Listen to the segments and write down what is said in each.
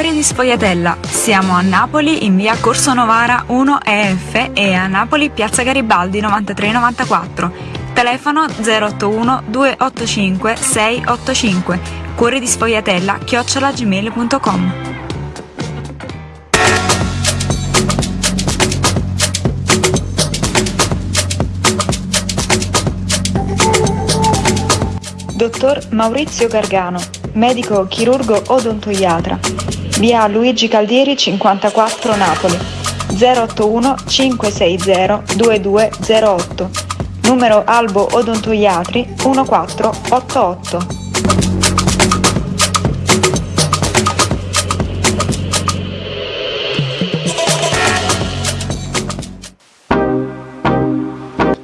Cuore di Sfogliatella. Siamo a Napoli in via Corso Novara 1 EF e a Napoli piazza Garibaldi 9394. Telefono 081 285 685. Cuore di Sfogliatella chiocciolagmail.com. Dottor Maurizio Gargano, medico chirurgo odontoiatra. Via Luigi Caldieri 54 Napoli. 081 560 2208. Numero Albo Odontoiatri 1488.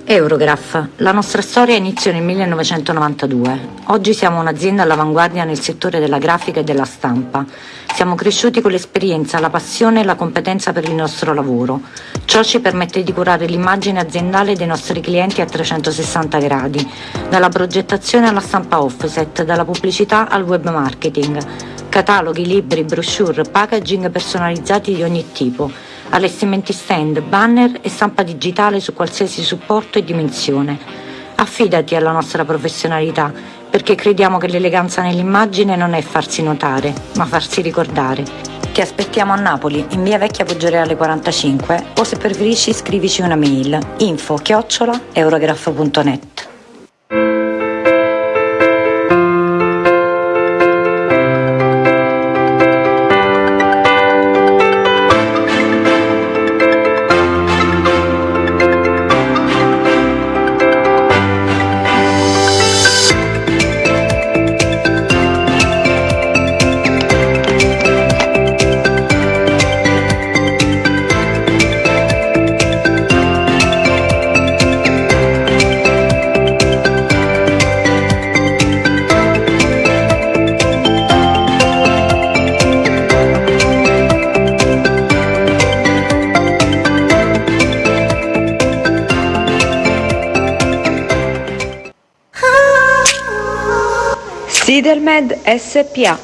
Eurograph. La nostra storia iniziò nel 1992. Oggi siamo un'azienda all'avanguardia nel settore della grafica e della stampa. Siamo cresciuti con l'esperienza, la passione e la competenza per il nostro lavoro. Ciò ci permette di curare l'immagine aziendale dei nostri clienti a 360 gradi, dalla progettazione alla stampa offset, dalla pubblicità al web marketing. Cataloghi, libri, brochure, packaging personalizzati di ogni tipo allestimenti stand, banner e stampa digitale su qualsiasi supporto e dimensione. Affidati alla nostra professionalità, perché crediamo che l'eleganza nell'immagine non è farsi notare, ma farsi ricordare. Ti aspettiamo a Napoli, in via Vecchia Poggioreale 45, o se preferisci scrivici una mail info chiocciola eurograph.net. Sidelmed SPA.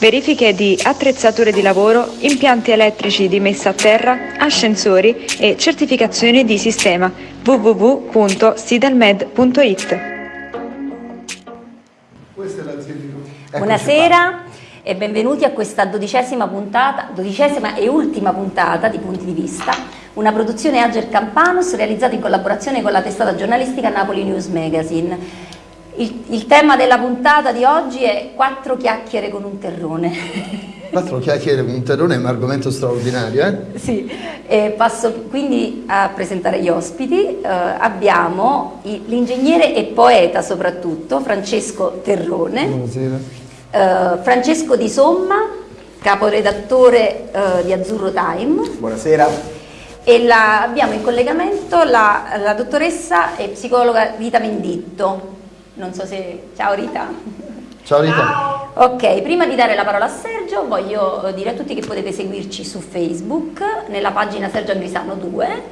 Verifiche di attrezzature di lavoro, impianti elettrici di messa a terra, ascensori e certificazioni di sistema www.sidelmed.it. Buonasera e benvenuti a questa dodicesima puntata, dodicesima e ultima puntata di Punti di Vista, una produzione Ager Campanus realizzata in collaborazione con la testata giornalistica Napoli News Magazine. Il, il, tema della puntata di oggi è quattro chiacchiere con un terrone. Quattro chiacchiere con un terrone è un argomento straordinario, eh? Sì, e passo quindi a presentare gli ospiti. Uh, abbiamo l'ingegnere e poeta soprattutto, Francesco Terrone. Buonasera. Uh, Francesco Di Somma, caporedattore uh, di Azzurro Time. Buonasera. E la, abbiamo in collegamento la, la dottoressa e psicologa Rita Menditto. Non so se... Ciao Rita. Ciao Rita. Ciao. Ok, prima di dare la parola a Sergio voglio dire a tutti che potete seguirci su Facebook nella pagina Sergio Angrisano 2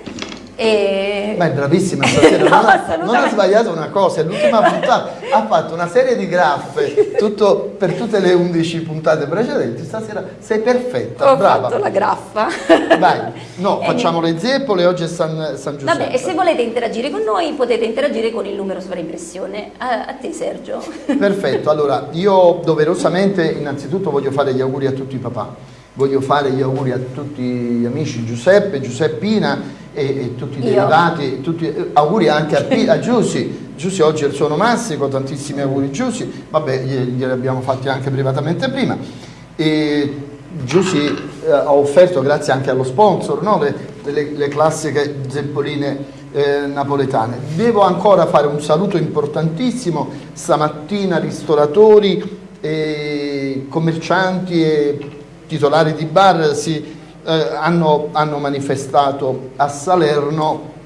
e... Ma è bravissima stasera, no, non, ha, non, ha, sbagliato una cosa, è l'ultima puntata, ha fatto una serie di graffe tutto, per tutte le 11 puntate precedenti, stasera sei perfetta, Ho brava. Ho fatto la graffa. Vai, no, facciamo le zeppole, oggi è San, San Giuseppe. Vabbè, e se volete interagire con noi potete interagire con il numero sovraimpressione. A, a te Sergio. Perfetto, allora io doverosamente innanzitutto voglio fare gli auguri a tutti i papà voglio fare gli auguri a tutti gli amici Giuseppe, Giuseppina e, e tutti i derivati, tutti, eh, auguri anche a, a Giussi, Giussi oggi è il suo onomastico, tantissimi auguri Giussi, vabbè glieli abbiamo fatti anche privatamente prima. E Giussi eh, ha offerto, grazie anche allo sponsor, no? le, le, le, classiche zeppoline eh, napoletane. Devo ancora fare un saluto importantissimo, stamattina ristoratori, e commercianti e titolari di bar si eh, hanno, hanno manifestato a Salerno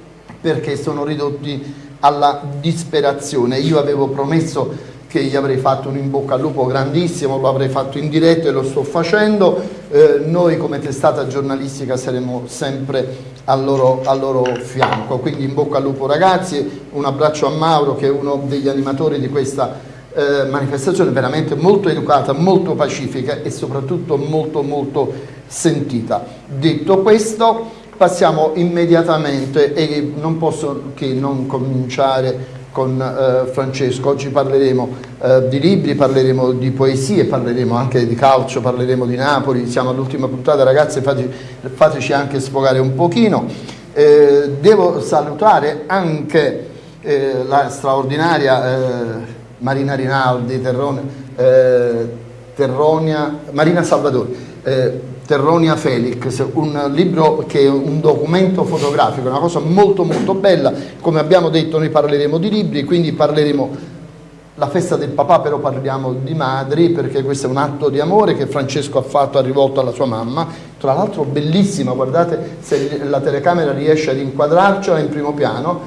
perché sono ridotti alla disperazione. Io avevo promesso che gli avrei fatto un in bocca al lupo grandissimo, lo avrei fatto in diretta e lo sto facendo. Eh, noi come testata giornalistica saremo sempre al loro, al loro, fianco. Quindi in bocca al lupo ragazzi, un abbraccio a Mauro che è uno degli animatori di questa eh, manifestazione veramente molto educata, molto pacifica e soprattutto molto molto sentita. Detto questo passiamo immediatamente e non posso che non cominciare con eh, Francesco, oggi parleremo eh, di libri, parleremo di poesie, parleremo anche di calcio, parleremo di Napoli, siamo all'ultima puntata ragazzi, fate, fateci anche sfogare un pochino. Eh, devo salutare anche eh, la straordinaria eh, Marina Rinaldi, Terrone, eh, Terronia, Marina Salvatori. Terronia Felix, un libro che è un documento fotografico, una cosa molto molto bella, come abbiamo detto noi parleremo di libri, quindi parleremo la festa del papà però parliamo di madri perché questo è un atto di amore che Francesco ha fatto, ha rivolto alla sua mamma, tra l'altro bellissima, guardate se la telecamera riesce ad inquadrarcela in primo piano,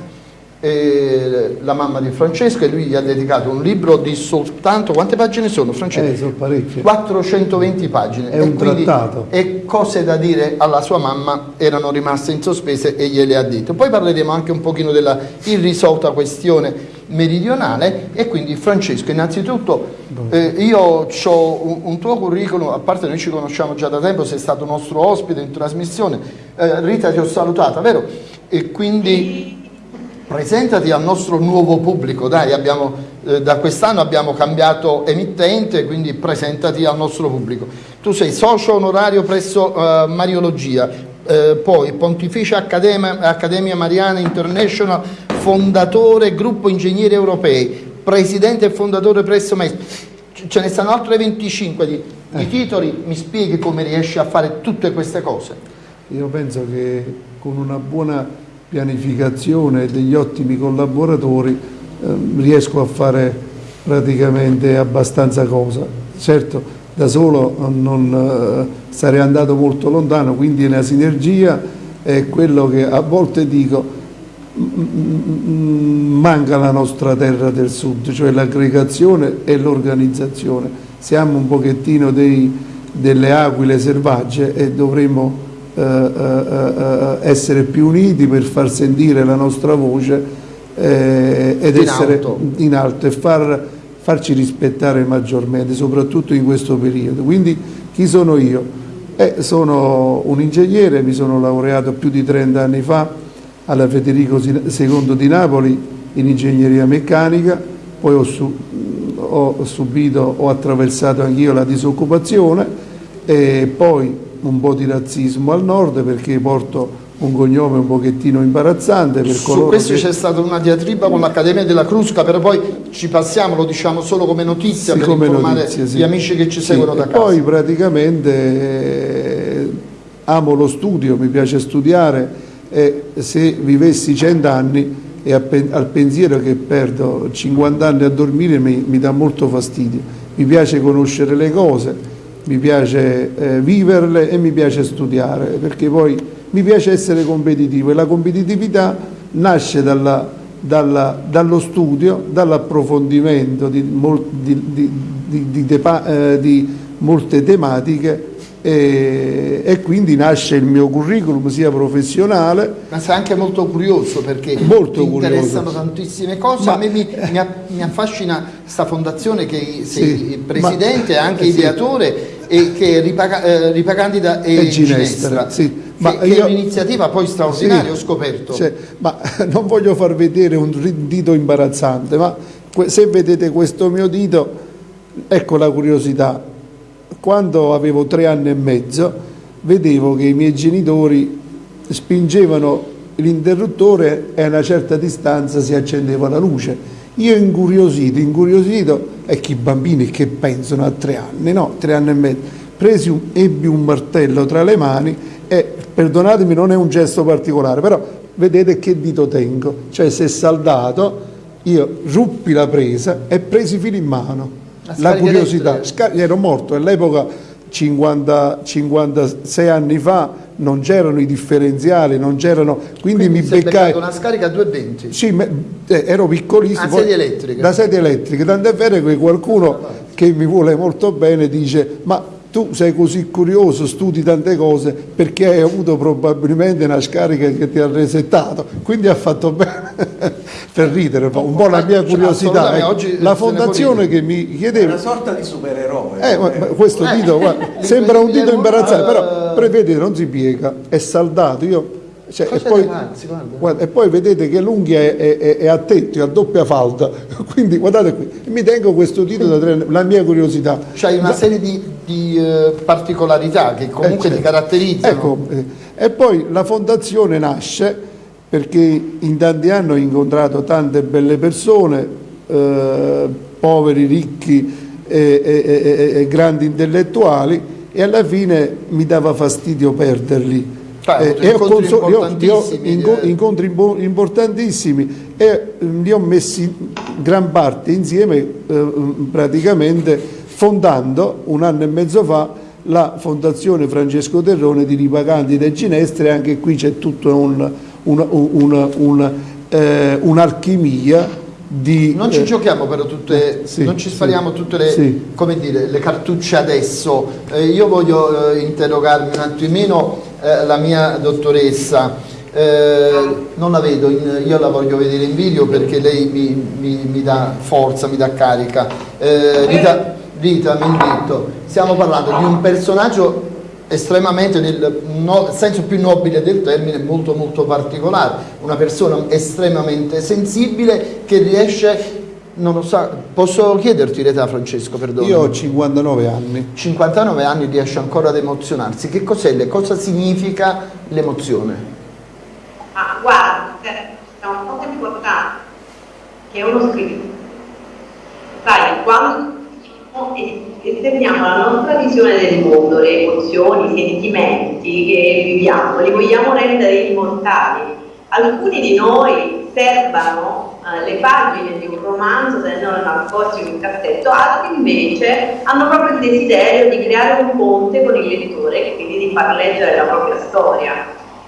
eh, la mamma di Francesco e lui gli ha dedicato un libro di soltanto, quante pagine sono Francesco? Eh, sono parecchie. 420 pagine. È un quindi, trattato. E cose da dire alla sua mamma erano rimaste in sospese e gliele ha detto. Poi parleremo anche un pochino della irrisolta questione meridionale e quindi Francesco innanzitutto eh, io ho un, un, tuo curriculum a parte noi ci conosciamo già da tempo sei stato nostro ospite in trasmissione eh, Rita ti ho salutata vero? e quindi presentati al nostro nuovo pubblico, dai, abbiamo, eh, da quest'anno abbiamo cambiato emittente, quindi presentati al nostro pubblico. Tu sei socio onorario presso uh, Mariologia, eh, poi Pontificia Accademia, Accademia Mariana International, fondatore Gruppo Ingegneri Europei, presidente e fondatore presso MES. Ce ne stanno altre 25 di, di eh. titoli, mi spieghi come riesci a fare tutte queste cose? Io penso che con una buona pianificazione e degli ottimi collaboratori eh, riesco a fare praticamente abbastanza cosa. Certo, da solo non eh, sarei andato molto lontano, quindi la sinergia è quello che a volte dico manca la nostra terra del sud, cioè l'aggregazione e l'organizzazione. Siamo un pochettino dei, delle aquile selvagge e dovremmo eh, eh, eh, essere più uniti per far sentire la nostra voce ed in essere alto. in alto e far, farci rispettare maggiormente, soprattutto in questo periodo. Quindi chi sono io? Eh, sono un ingegnere, mi sono laureato più di 30 anni fa alla Federico II di Napoli in ingegneria meccanica, poi ho, su, ho subito, ho attraversato anch'io la disoccupazione e poi un po' di razzismo al nord perché porto un cognome un pochettino imbarazzante per Su questo che... c'è stata una diatriba con l'Accademia della Crusca, però poi ci passiamo, lo diciamo solo come notizia sì, per come informare notizia, sì. gli amici che ci seguono sì, da casa. Poi praticamente eh, amo lo studio, mi piace studiare e se vivessi 100 anni e al pensiero che perdo 50 anni a dormire mi, mi dà molto fastidio. Mi piace conoscere le cose, mi piace eh, viverle e mi piace studiare, perché poi mi piace essere competitivo e la competitività nasce dalla, dalla, dallo studio, dall'approfondimento di, di, di, eh, di, molte tematiche e, e, quindi nasce il mio curriculum sia professionale. Ma sei anche molto curioso perché molto ti curioso. interessano tantissime cose. Ma, a me mi, mi, mi affascina questa fondazione che sei sì, presidente e anche eh, ideatore sì e che ripaga, eh, ripagandida e, e Ginestra, Ginestra sì. Ma che, io, è un'iniziativa poi straordinaria, sì, ho scoperto. Cioè, ma non voglio far vedere un dito imbarazzante, ma se vedete questo mio dito, ecco la curiosità. Quando avevo tre anni e mezzo, vedevo che i miei genitori spingevano l'interruttore e a una certa distanza si accendeva la luce. Io incuriosito, incuriosito, e che i bambini che pensano a tre anni, no, tre anni e mezzo, presi un, ebbi un martello tra le mani e, perdonatemi, non è un gesto particolare, però vedete che dito tengo, cioè se saldato io ruppi la presa e presi fino in mano. La, la curiosità, ero morto all'epoca 50, 56 anni fa non c'erano i differenziali, non c'erano, quindi, quindi mi beccai una scarica a 220. Sì, me, eh, ero piccolissimo. A sedie elettriche. Da sedie elettriche, tant'è vero che qualcuno che mi vuole molto bene dice "Ma tu sei così curioso, studi tante cose perché hai avuto probabilmente una scarica che ti ha resettato, quindi ha fatto bene per ridere un po' la mia curiosità. Ecco, la fondazione che mi chiedeva... È una sorta di supereroe. Eh, eh. questo dito guarda, sembra un dito imbarazzante, però vedete non si piega, è saldato. Io cioè, e, poi, guarda, e, poi, vedete che l'unghia è, è, è, a tetto, è a doppia falda, quindi guardate qui, mi tengo questo titolo tre, la mia curiosità. C'hai una serie di, di uh, particolarità che comunque eh, ti caratterizzano. Ecco, eh, e poi la fondazione nasce perché in tanti anni ho incontrato tante belle persone, eh, poveri, ricchi e grandi intellettuali e alla fine mi dava fastidio perderli eh, e ho io, ho incontri importantissimi e mm, li ho messi gran parte insieme eh, praticamente fondando un anno e mezzo fa la Fondazione Francesco Terrone di Ripaganti del Ginestre, anche qui c'è tutta un'alchimia un, un, di, non ci eh, giochiamo però tutte, sì, non ci spariamo sì, tutte le, sì. dire, le, cartucce adesso. Eh, io voglio eh, interrogarmi un attimino eh, la mia dottoressa. Eh, non la vedo, in, io la voglio vedere in video perché lei mi, mi, mi dà forza, mi dà carica. Eh, Rita, Rita Mendetto, stiamo parlando di un personaggio estremamente nel no, senso più nobile del termine molto molto particolare una persona estremamente sensibile che riesce non lo so, posso chiederti l'età Francesco, perdono? Io ho 59 anni. 59 anni riesce ancora ad emozionarsi. Che cos'è? Cosa significa l'emozione? Ah, guarda, c'è una cosa importante, che è uno scritto. Sai, quando esterniamo la nostra visione del mondo, le emozioni, i sentimenti che viviamo, li vogliamo rendere immortali. Alcuni di noi serbano eh, le pagine di un romanzo tenendolo nascosti in un cassetto, altri invece hanno proprio il desiderio di creare un ponte con il lettore e quindi di far leggere la propria storia.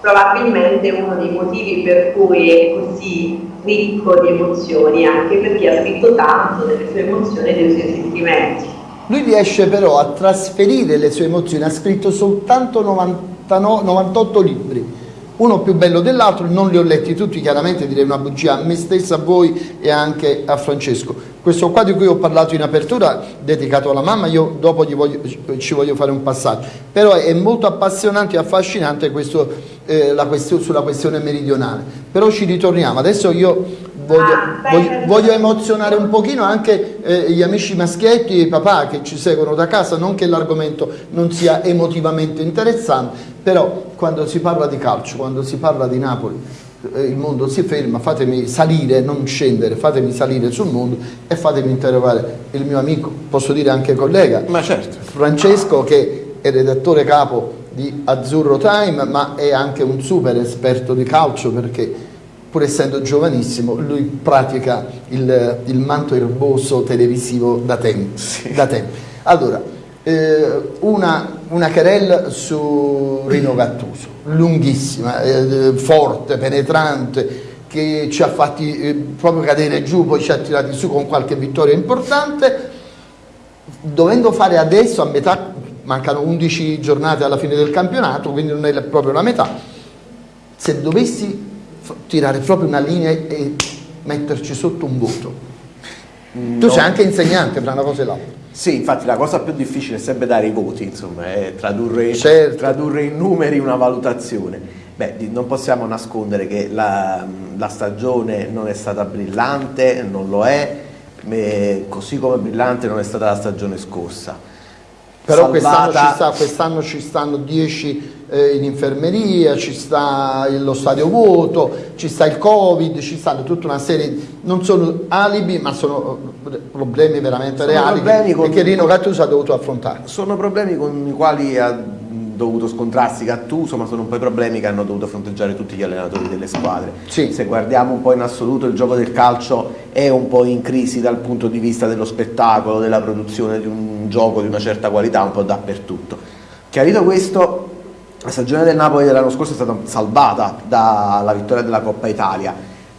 Probabilmente uno dei motivi per cui è così ricco di emozioni, anche perché ha scritto tanto delle sue emozioni e dei suoi sentimenti. Lui riesce però a trasferire le sue emozioni, ha scritto soltanto 99, 98 libri, uno più bello dell'altro, non li ho letti tutti, chiaramente direi una bugia a me stessa, a voi e anche a Francesco. Questo qua di cui ho parlato in apertura, dedicato alla mamma, io dopo voglio, ci voglio fare un passaggio, però è molto appassionante e affascinante questo, eh, question, sulla questione meridionale. Però ci ritorniamo, adesso io voglio, ah, voglio, voglio, emozionare un pochino anche eh, gli amici maschietti e i papà che ci seguono da casa, non che l'argomento non sia emotivamente interessante, però quando si parla di calcio, quando si parla di Napoli, eh, il mondo si ferma, fatemi salire, non scendere, fatemi salire sul mondo e fatemi interrogare il mio amico, posso dire anche collega, certo. Francesco che è redattore capo di Azzurro Time ma è anche un super esperto di calcio perché pur essendo giovanissimo, lui pratica il, il manto erboso televisivo da tempo. Sì. Da tempo. Allora, eh, una, una querella su Rino Gattuso, lunghissima, eh, forte, penetrante, che ci ha fatti eh, proprio cadere giù, poi ci ha tirati su con qualche vittoria importante, dovendo fare adesso a metà, mancano 11 giornate alla fine del campionato, quindi non è proprio la metà, se dovessi tirare proprio una linea e metterci sotto un voto. No. Tu sei anche insegnante tra una cosa e l'altra. Sì, infatti la cosa più difficile è sempre dare i voti, insomma, è tradurre, certo. tradurre in numeri una valutazione. Beh, non possiamo nascondere che la, la, stagione non è stata brillante, non lo è, così come brillante non è stata la stagione scorsa. Però quest'anno ci, sta, quest ci stanno 10 eh, in infermeria, ci sta lo stadio vuoto, ci sta il covid, ci stanno tutta una serie, non sono alibi ma sono eh, problemi veramente sono reali problemi che, che Rino Gattuso ha dovuto affrontare. Sono problemi con i quali ha dovuto scontrarsi Gattuso, ma sono un po' i problemi che hanno dovuto fronteggiare tutti gli allenatori delle squadre. Sì. Se guardiamo un po' in assoluto il gioco del calcio è un po' in crisi dal punto di vista dello spettacolo, della produzione di un gioco di una certa qualità un po' dappertutto. Chiarito questo, la stagione del Napoli dell'anno scorso è stata salvata dalla vittoria della Coppa Italia,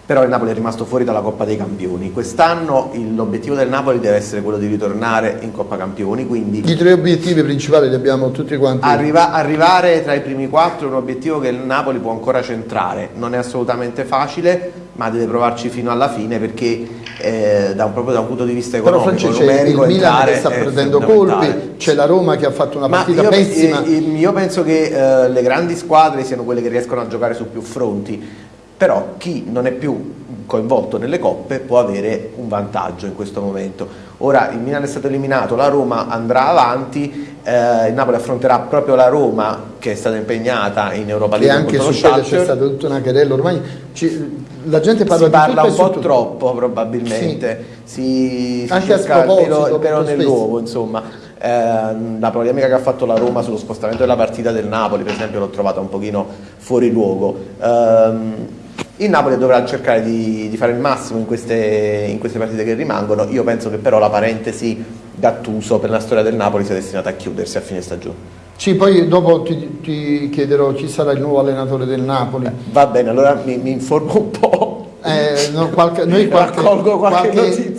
però il Napoli è rimasto fuori dalla Coppa dei Campioni. Quest'anno l'obiettivo del Napoli deve essere quello di ritornare in Coppa Campioni, quindi... I tre obiettivi principali li abbiamo tutti quanti. Arriva, arrivare tra i primi quattro è un obiettivo che il Napoli può ancora centrare, non è assolutamente facile, ma deve provarci fino alla fine perché eh, da un, proprio da un punto di vista economico, Però numerico, il Milan che sta prendendo colpi, c'è la Roma che ha fatto una partita io, pessima. Io penso che eh, le grandi squadre siano quelle che riescono a giocare su più fronti però chi non è più coinvolto nelle coppe può avere un vantaggio in questo momento. Ora il Milan è stato eliminato, la Roma andrà avanti, eh, il Napoli affronterà proprio la Roma che è stata impegnata in Europa League. E anche su quella c'è stata tutta una querella, ormai ci, la gente parla si parla un po' tutto. troppo probabilmente, sì. si, si anche cerca il pero nell'uovo insomma. Eh, la polemica che ha fatto la Roma sullo spostamento della partita del Napoli per esempio l'ho trovata un pochino fuori luogo. Eh, il Napoli dovrà cercare di, di fare il massimo in queste, in queste, partite che rimangono. Io penso che però la parentesi Gattuso per la storia del Napoli sia destinata a chiudersi a fine stagione. Sì, poi dopo ti, ti chiederò chi sarà il nuovo allenatore del Napoli. Eh, va bene, allora mi, mi informo un po'. Eh, no, qualche, noi qualche, qualche, qualche,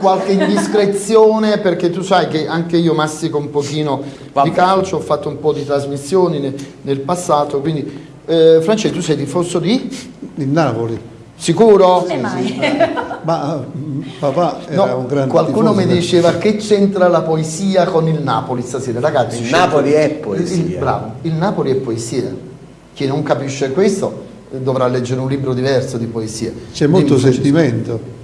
qualche, indiscrezione perché tu sai che anche io mastico un pochino Vabbè. di calcio, ho fatto un po' di trasmissioni nel, nel passato, quindi eh, Francesco tu sei tifoso di? Il Napoli. Sicuro? Come mai? Ma papà era no, un grande Qualcuno mi diceva che c'entra la poesia con il Napoli stasera, ragazzi. Il Napoli è poesia. Il, bravo, il Napoli è poesia. Chi non capisce questo dovrà leggere un libro diverso di poesia. C'è molto sentimento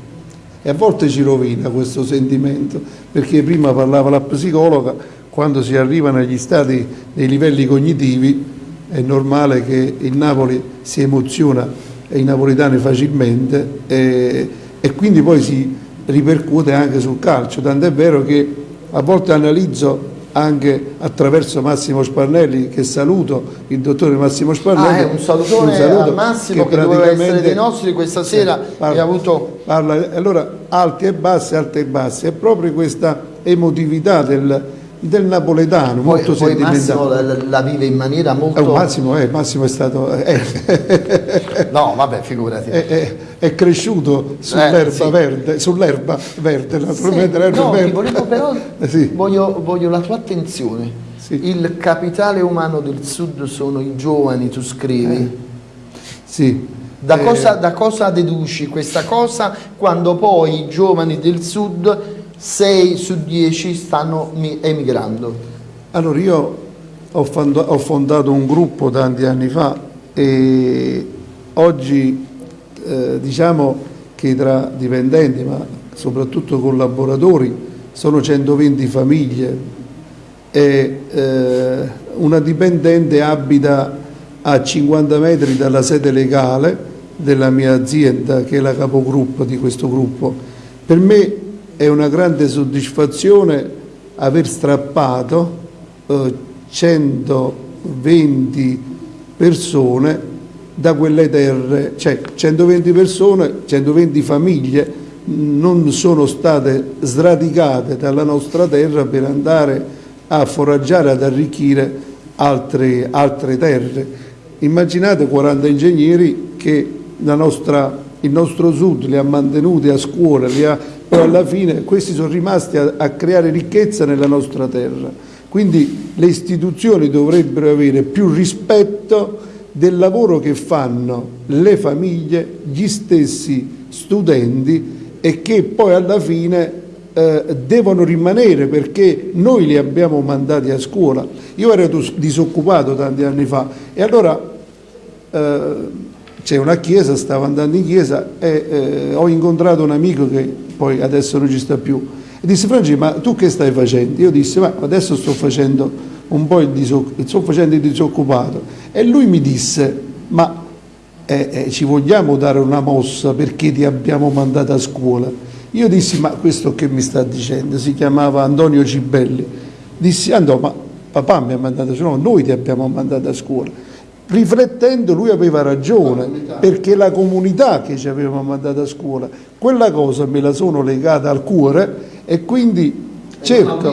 e a volte ci rovina questo sentimento, perché prima parlava la psicologa, quando si arrivano agli stati dei livelli cognitivi è normale che il Napoli si emoziona i napolitani facilmente e, e quindi poi si ripercuote anche sul calcio, tant'è vero che a volte analizzo anche attraverso Massimo Sparnelli che saluto il dottore Massimo Sparnelli ah, un salutone un saluto a Massimo che, che doveva essere dei nostri questa sera parla, avuto... parla, allora alti e bassi alti e bassi è proprio questa emotività del, del napoletano, poi, molto poi Massimo la, la, vive in maniera molto... Eh, Massimo, eh, Massimo, è stato... Eh. no, vabbè, figurati. È, è, cresciuto sull'erba eh, sì. verde, sull'erba verde, naturalmente sì, no, verde. Volevo però, eh, sì. voglio, voglio, la tua attenzione. Il capitale umano del sud sono i giovani, tu scrivi. Eh. Sì. Da cosa, da cosa deduci questa cosa quando poi i giovani del sud 6 su 10 stanno emigrando. Allora io ho, fondato un gruppo tanti anni fa e oggi eh, diciamo che tra dipendenti ma soprattutto collaboratori sono 120 famiglie e eh, una dipendente abita a 50 metri dalla sede legale della mia azienda che è la capogruppo di questo gruppo. Per me è una grande soddisfazione aver strappato eh, 120 persone da quelle terre, cioè 120 persone, 120 famiglie non sono state sradicate dalla nostra terra per andare a foraggiare, ad arricchire altre, altre terre. Immaginate 40 ingegneri che nostra, il nostro sud li ha mantenuti a scuola, li ha poi alla fine questi sono rimasti a, a creare ricchezza nella nostra terra. Quindi le istituzioni dovrebbero avere più rispetto del lavoro che fanno le famiglie, gli stessi studenti e che poi alla fine eh, devono rimanere perché noi li abbiamo mandati a scuola. Io ero disoccupato tanti anni fa e allora eh, c'è una chiesa, stavo andando in chiesa e eh, ho incontrato un amico che poi adesso non ci sta più. E disse Francesco, ma tu che stai facendo? Io dissi, ma adesso sto facendo un po' il, sto facendo il disoccupato. E lui mi disse, ma eh, eh, ci vogliamo dare una mossa perché ti abbiamo mandato a scuola? Io dissi, ma questo che mi sta dicendo? Si chiamava Antonio Cibelli. Dissi, Antonio, ma papà mi ha mandato a scuola, noi ti abbiamo mandato a scuola riflettendo lui aveva ragione, la perché la comunità che ci aveva mandato a scuola, quella cosa me la sono legata al cuore e quindi cerco,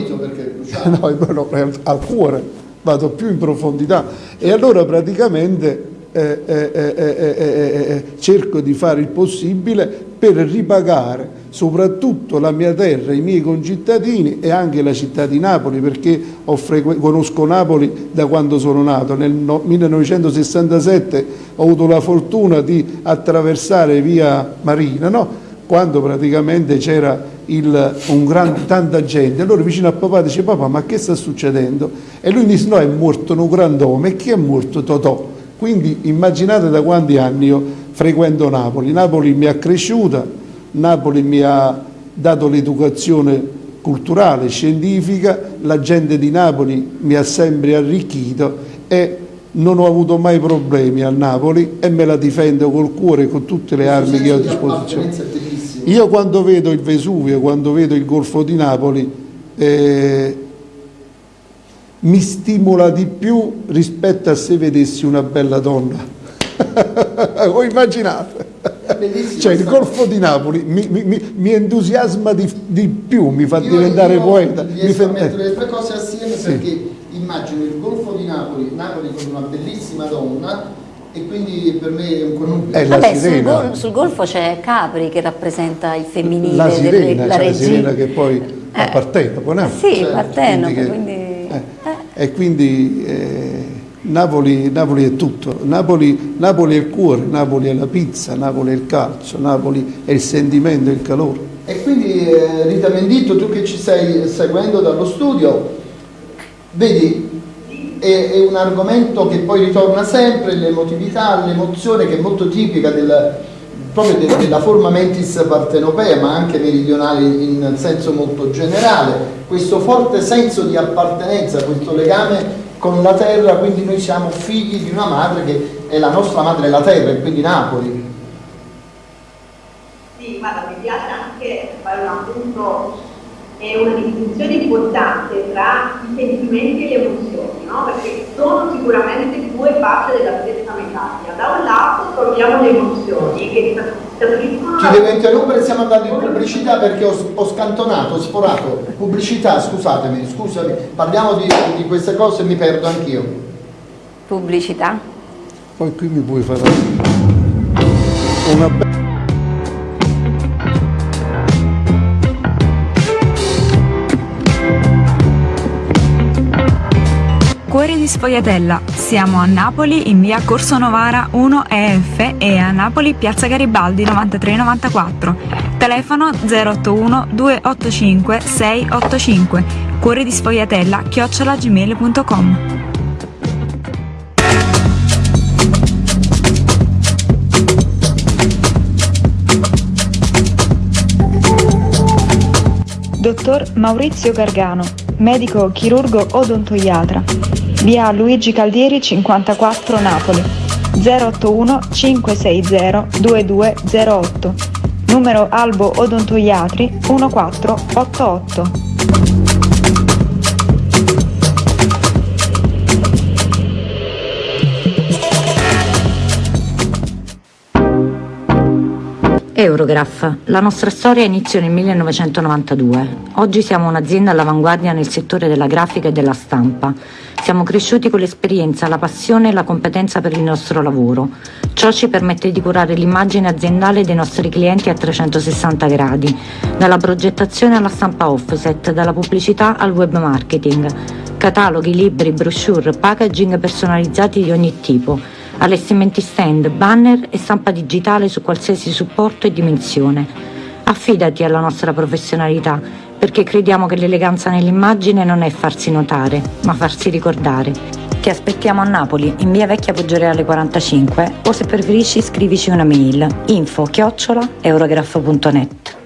no, no, al cuore, vado più in profondità. E allora praticamente eh, eh, eh, cerco di fare il possibile per ripagare soprattutto la mia terra, i miei concittadini e anche la città di Napoli perché conosco Napoli da quando sono nato. Nel no 1967 ho avuto la fortuna di attraversare via Marina, no? quando praticamente c'era tanta gente. Allora vicino a papà dice papà ma che sta succedendo? E lui dice no è morto un grand'uomo e chi è morto? Totò. Quindi immaginate da quanti anni io frequento Napoli. Napoli mi ha cresciuta, Napoli mi ha dato l'educazione culturale, scientifica, la gente di Napoli mi ha sempre arricchito e non ho avuto mai problemi a Napoli e me la difendo col cuore e con tutte le armi che ho a disposizione. Io quando vedo il Vesuvio, quando vedo il Golfo di Napoli, eh, mi stimola di più rispetto a se vedessi una bella donna. Voi immaginate? Cioè il Golfo di Napoli mi, mi, mi entusiasma di, di, più, mi fa io, diventare io poeta. Mi fa... a mettere le tre cose assieme sì. perché immagino il Golfo di Napoli, Napoli con una bellissima donna e quindi per me è un connubio. È Vabbè, sul, gol, sul, Golfo c'è Capri che rappresenta il femminile, la sirena, la, cioè la sirena che poi eh. appartiene, no? Sì, cioè, appartiene, quindi, quindi... Eh. Eh. E quindi eh, Napoli, Napoli, è tutto, Napoli, Napoli, è il cuore, Napoli è la pizza, Napoli è il calcio, Napoli è il sentimento, il calore. E quindi eh, Rita Menditto, tu che ci stai seguendo dallo studio, vedi è, è, un argomento che poi ritorna sempre, l'emotività, l'emozione che è molto tipica del, proprio de, della forma mentis partenopea, ma anche meridionale in senso molto generale, questo forte senso di appartenenza, questo legame con la terra, quindi noi siamo figli di una madre che è la nostra madre la terra, e quindi Napoli. Sì, guarda, mi piace anche fare un appunto è una distinzione importante tra i sentimenti e le emozioni, no? perché sono sicuramente due facce della stessa medaglia. Da un lato troviamo le emozioni che. Ci devo interrompere, stiamo andando in pubblicità perché ho, ho scantonato, ho sforato. Pubblicità, scusatemi, scusami, parliamo di, di queste cose e mi perdo anch'io. Pubblicità? Poi qui mi puoi fare una bella... Cuori di Sfogliatella. Siamo a Napoli in via Corso Novara 1 EF e a Napoli Piazza Garibaldi 9394. Telefono 081 285 685. Cuori di Sfogliatella chiocciolagmail.com. Dottor Maurizio Gargano, medico chirurgo odontoiatra via Luigi Caldieri 54 Napoli. 081 560 2208 numero Albo Odontoiatri 1488 Eurograph. La nostra storia inizia nel 1992. Oggi siamo un'azienda all'avanguardia nel settore della grafica e della stampa. Siamo cresciuti con l'esperienza, la passione e la competenza per il nostro lavoro. Ciò ci permette di curare l'immagine aziendale dei nostri clienti a 360 gradi, dalla progettazione alla stampa offset, dalla pubblicità al web marketing, cataloghi, libri, brochure, packaging personalizzati di ogni tipo allestimenti stand, banner e stampa digitale su qualsiasi supporto e dimensione. Affidati alla nostra professionalità, perché crediamo che l'eleganza nell'immagine non è farsi notare, ma farsi ricordare. Ti aspettiamo a Napoli, in via Vecchia Poggioreale 45, o se preferisci scrivici una mail info chiocciola eurograph.net.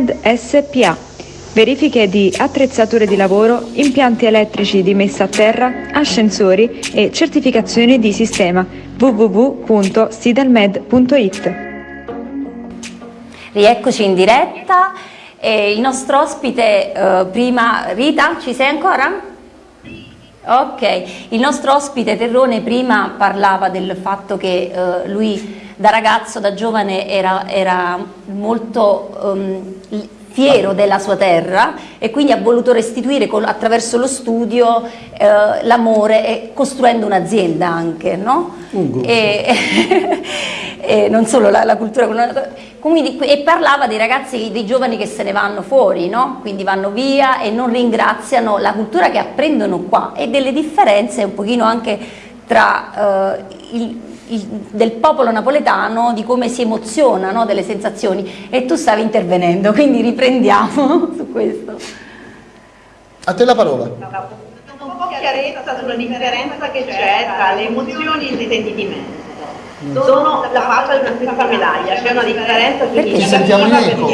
Sidelmed SPA. Verifiche di attrezzature di lavoro, impianti elettrici di messa a terra, ascensori e certificazioni di sistema www.sidelmed.it. Rieccoci in diretta. E il nostro ospite, eh, prima Rita, ci sei ancora? Ok, il nostro ospite Terrone prima parlava del fatto che eh, lui da ragazzo, da giovane era, era molto um, fiero della sua terra e quindi ha voluto restituire con, attraverso lo studio eh, l'amore e costruendo un'azienda anche, no? Un e, e non solo la, la cultura, quindi, e parlava dei ragazzi, dei giovani che se ne vanno fuori, no? quindi vanno via e non ringraziano la cultura che apprendono qua e delle differenze un pochino anche tra eh, il del popolo napoletano, di come si emoziona, no? delle sensazioni e tu stavi intervenendo, quindi riprendiamo su questo. A te la parola. Un po' chiarezza sulla differenza che c'è tra le emozioni e i sentimenti. Sono la faccia di una stessa medaglia, c'è una differenza Ti sentiamo in eco.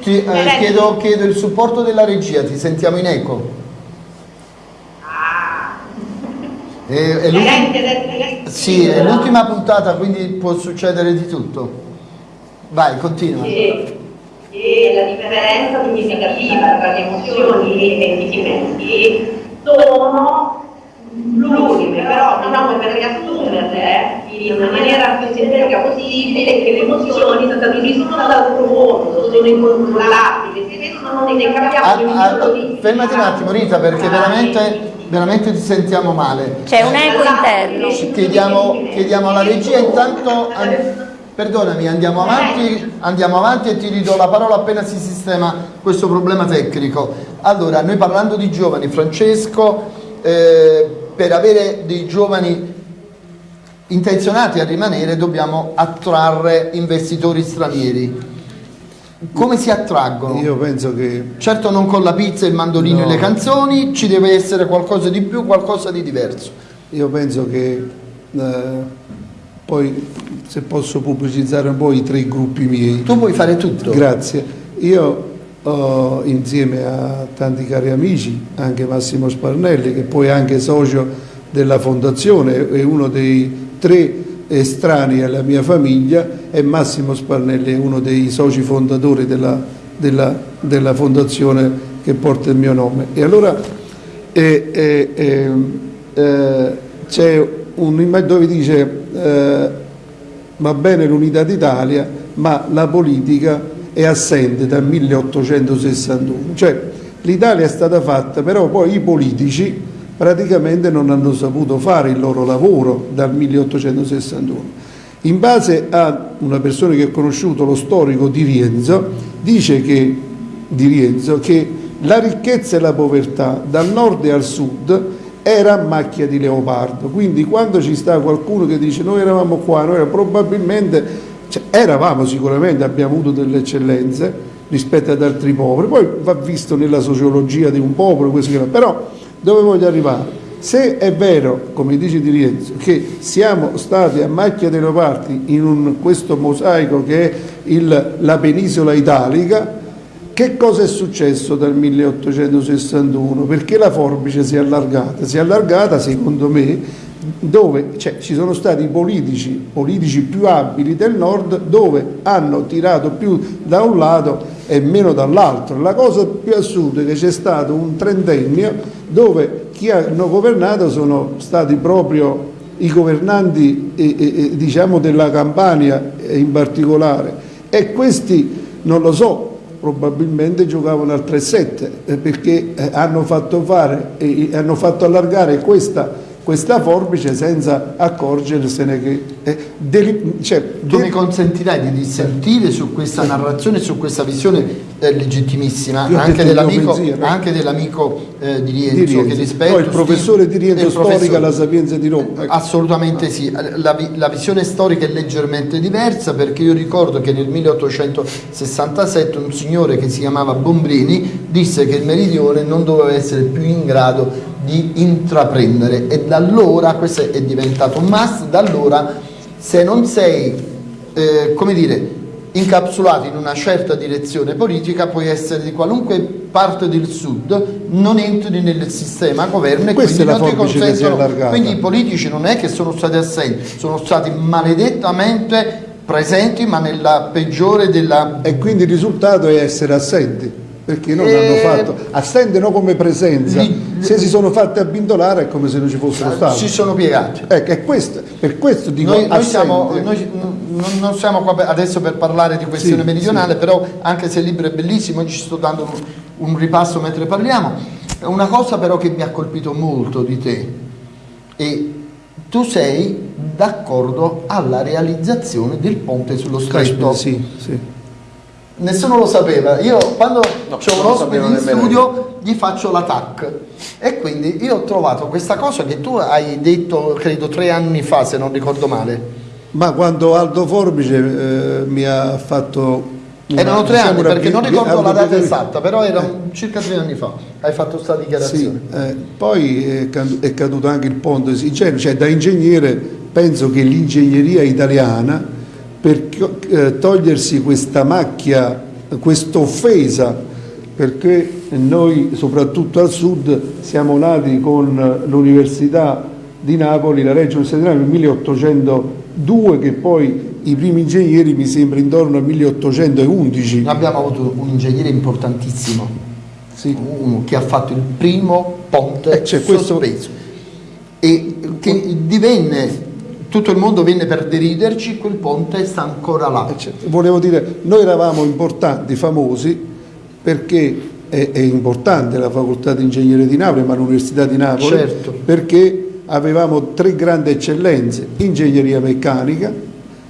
Ti, eh, chiedo, chiedo il supporto della regia, ti sentiamo in eco. È, è sì, è l'ultima puntata, quindi può succedere di tutto. Vai, continua. E, e la differenza significativa tra le emozioni e i sentimenti sono l'ultime, però diciamo per riassumerle in una maniera più sintetica possibile che le emozioni sono dall'altro mondo, sono incontrollabili, si vedono, non ne capiamo ah, ah, Fermati un attimo Rita perché veramente veramente ti sentiamo male. C'è un eco interno. Chiediamo, chiediamo alla regia intanto, perdonami, andiamo avanti, andiamo avanti e ti ridò la parola appena si sistema questo problema tecnico. Allora, noi parlando di giovani, Francesco, eh, per avere dei giovani intenzionati a rimanere dobbiamo attrarre investitori stranieri come si attraggono? Io penso che... Certo non con la pizza, il mandolino no. e le canzoni, ci deve essere qualcosa di più, qualcosa di diverso. Io penso che, eh, poi se posso pubblicizzare un po' i tre gruppi miei. Tu puoi fare tutto. Grazie. Io ho insieme a tanti cari amici, anche Massimo Sparnelli, che poi è anche socio della fondazione, è uno dei tre estranei alla mia famiglia e Massimo Sparnelli è uno dei soci fondatori della, della, della fondazione che porta il mio nome. E allora eh, eh, eh, c'è un dove dice eh, va bene l'unità d'Italia ma la politica è assente dal 1861, cioè l'Italia è stata fatta però poi i politici praticamente non hanno saputo fare il loro lavoro dal 1861. In base a una persona che ha conosciuto lo storico di Rienzo, dice che, di Rienzo, che la ricchezza e la povertà dal nord al sud era macchia di leopardo, quindi quando ci sta qualcuno che dice noi eravamo qua, noi probabilmente, cioè, eravamo sicuramente, abbiamo avuto delle eccellenze rispetto ad altri popoli, poi va visto nella sociologia di un popolo, però dove voglio arrivare? Se è vero, come dice Di Rienzo, che siamo stati a macchia dei leopardi in un, questo mosaico che è il, la penisola italica, che cosa è successo dal 1861? Perché la forbice si è allargata? Si è allargata, secondo me, dove cioè, ci sono stati politici, politici più abili del nord dove hanno tirato più da un lato e meno dall'altro. La cosa più assurda è che c'è stato un trentennio dove chi hanno governato sono stati proprio i governanti eh, eh, diciamo della Campania in particolare e questi non lo so probabilmente giocavano al 3-7 eh, perché eh, hanno fatto, fare, eh, hanno fatto allargare questa questa forbice senza accorgersene che... Eh, deli, cioè, tu mi consentirai di dissentire su questa narrazione, su questa visione eh, legittimissima anche dell'amico, dell'amico eh, di, Rienzo, di Rienzo. che rispetto poi il professore di Rienzo storica la Sapienza di Roma ecco. assolutamente sì. La, la, visione storica è leggermente diversa perché io ricordo che nel 1867 un signore che si chiamava Bombrini disse che il meridione non doveva essere più in grado di intraprendere. E da allora questo è diventato un must da allora se non sei eh, come dire incapsulato in una certa direzione politica, puoi essere di qualunque parte del sud, non entri nel sistema governo e quindi non ti consentono. Quindi i politici non è che sono stati assenti, sono stati maledettamente presenti ma nella peggiore della... E quindi il risultato è essere assenti perché non e... hanno eh, fatto, assendono come presenza, li, se si sono fatti abbindolare è come se non ci fossero stati. Si sono piegati. Ecco, è questo, per questo dico noi, noi, siamo, noi non, non, siamo qua adesso per parlare di questione sì, meridionale, sì. però anche se il libro è bellissimo, ci sto dando un, un ripasso mentre parliamo. Una cosa però che mi ha colpito molto di te, e tu sei d'accordo alla realizzazione del ponte sullo stretto. Sì, sì nessuno lo sapeva. Io quando no, ho un ospite in studio gli faccio la TAC e quindi io ho trovato questa cosa che tu hai detto credo tre anni fa se non ricordo male. Ma quando Aldo Forbice eh, mi ha fatto... Una, erano tre anni perché non ricordo la data esatta, però erano eh. circa tre anni fa. Hai fatto questa dichiarazione. Sì, eh, poi è, è, caduto anche il ponte, cioè da ingegnere penso che l'ingegneria italiana per eh, togliersi questa macchia, questa offesa, perché noi soprattutto al sud siamo nati con l'Università di Napoli, la Reggio Università di Napoli nel 1802 che poi i primi ingegneri mi sembra intorno al 1811. Abbiamo avuto un ingegnere importantissimo, sì. uno che ha fatto il primo ponte eh, cioè, questo... e che divenne tutto il mondo venne per deriderci, quel ponte sta ancora là. Eh, certo. Volevo dire, noi eravamo importanti, famosi, perché è, è importante la facoltà di ingegneria di Napoli, ma l'Università di Napoli, certo. perché avevamo tre grandi eccellenze, ingegneria meccanica,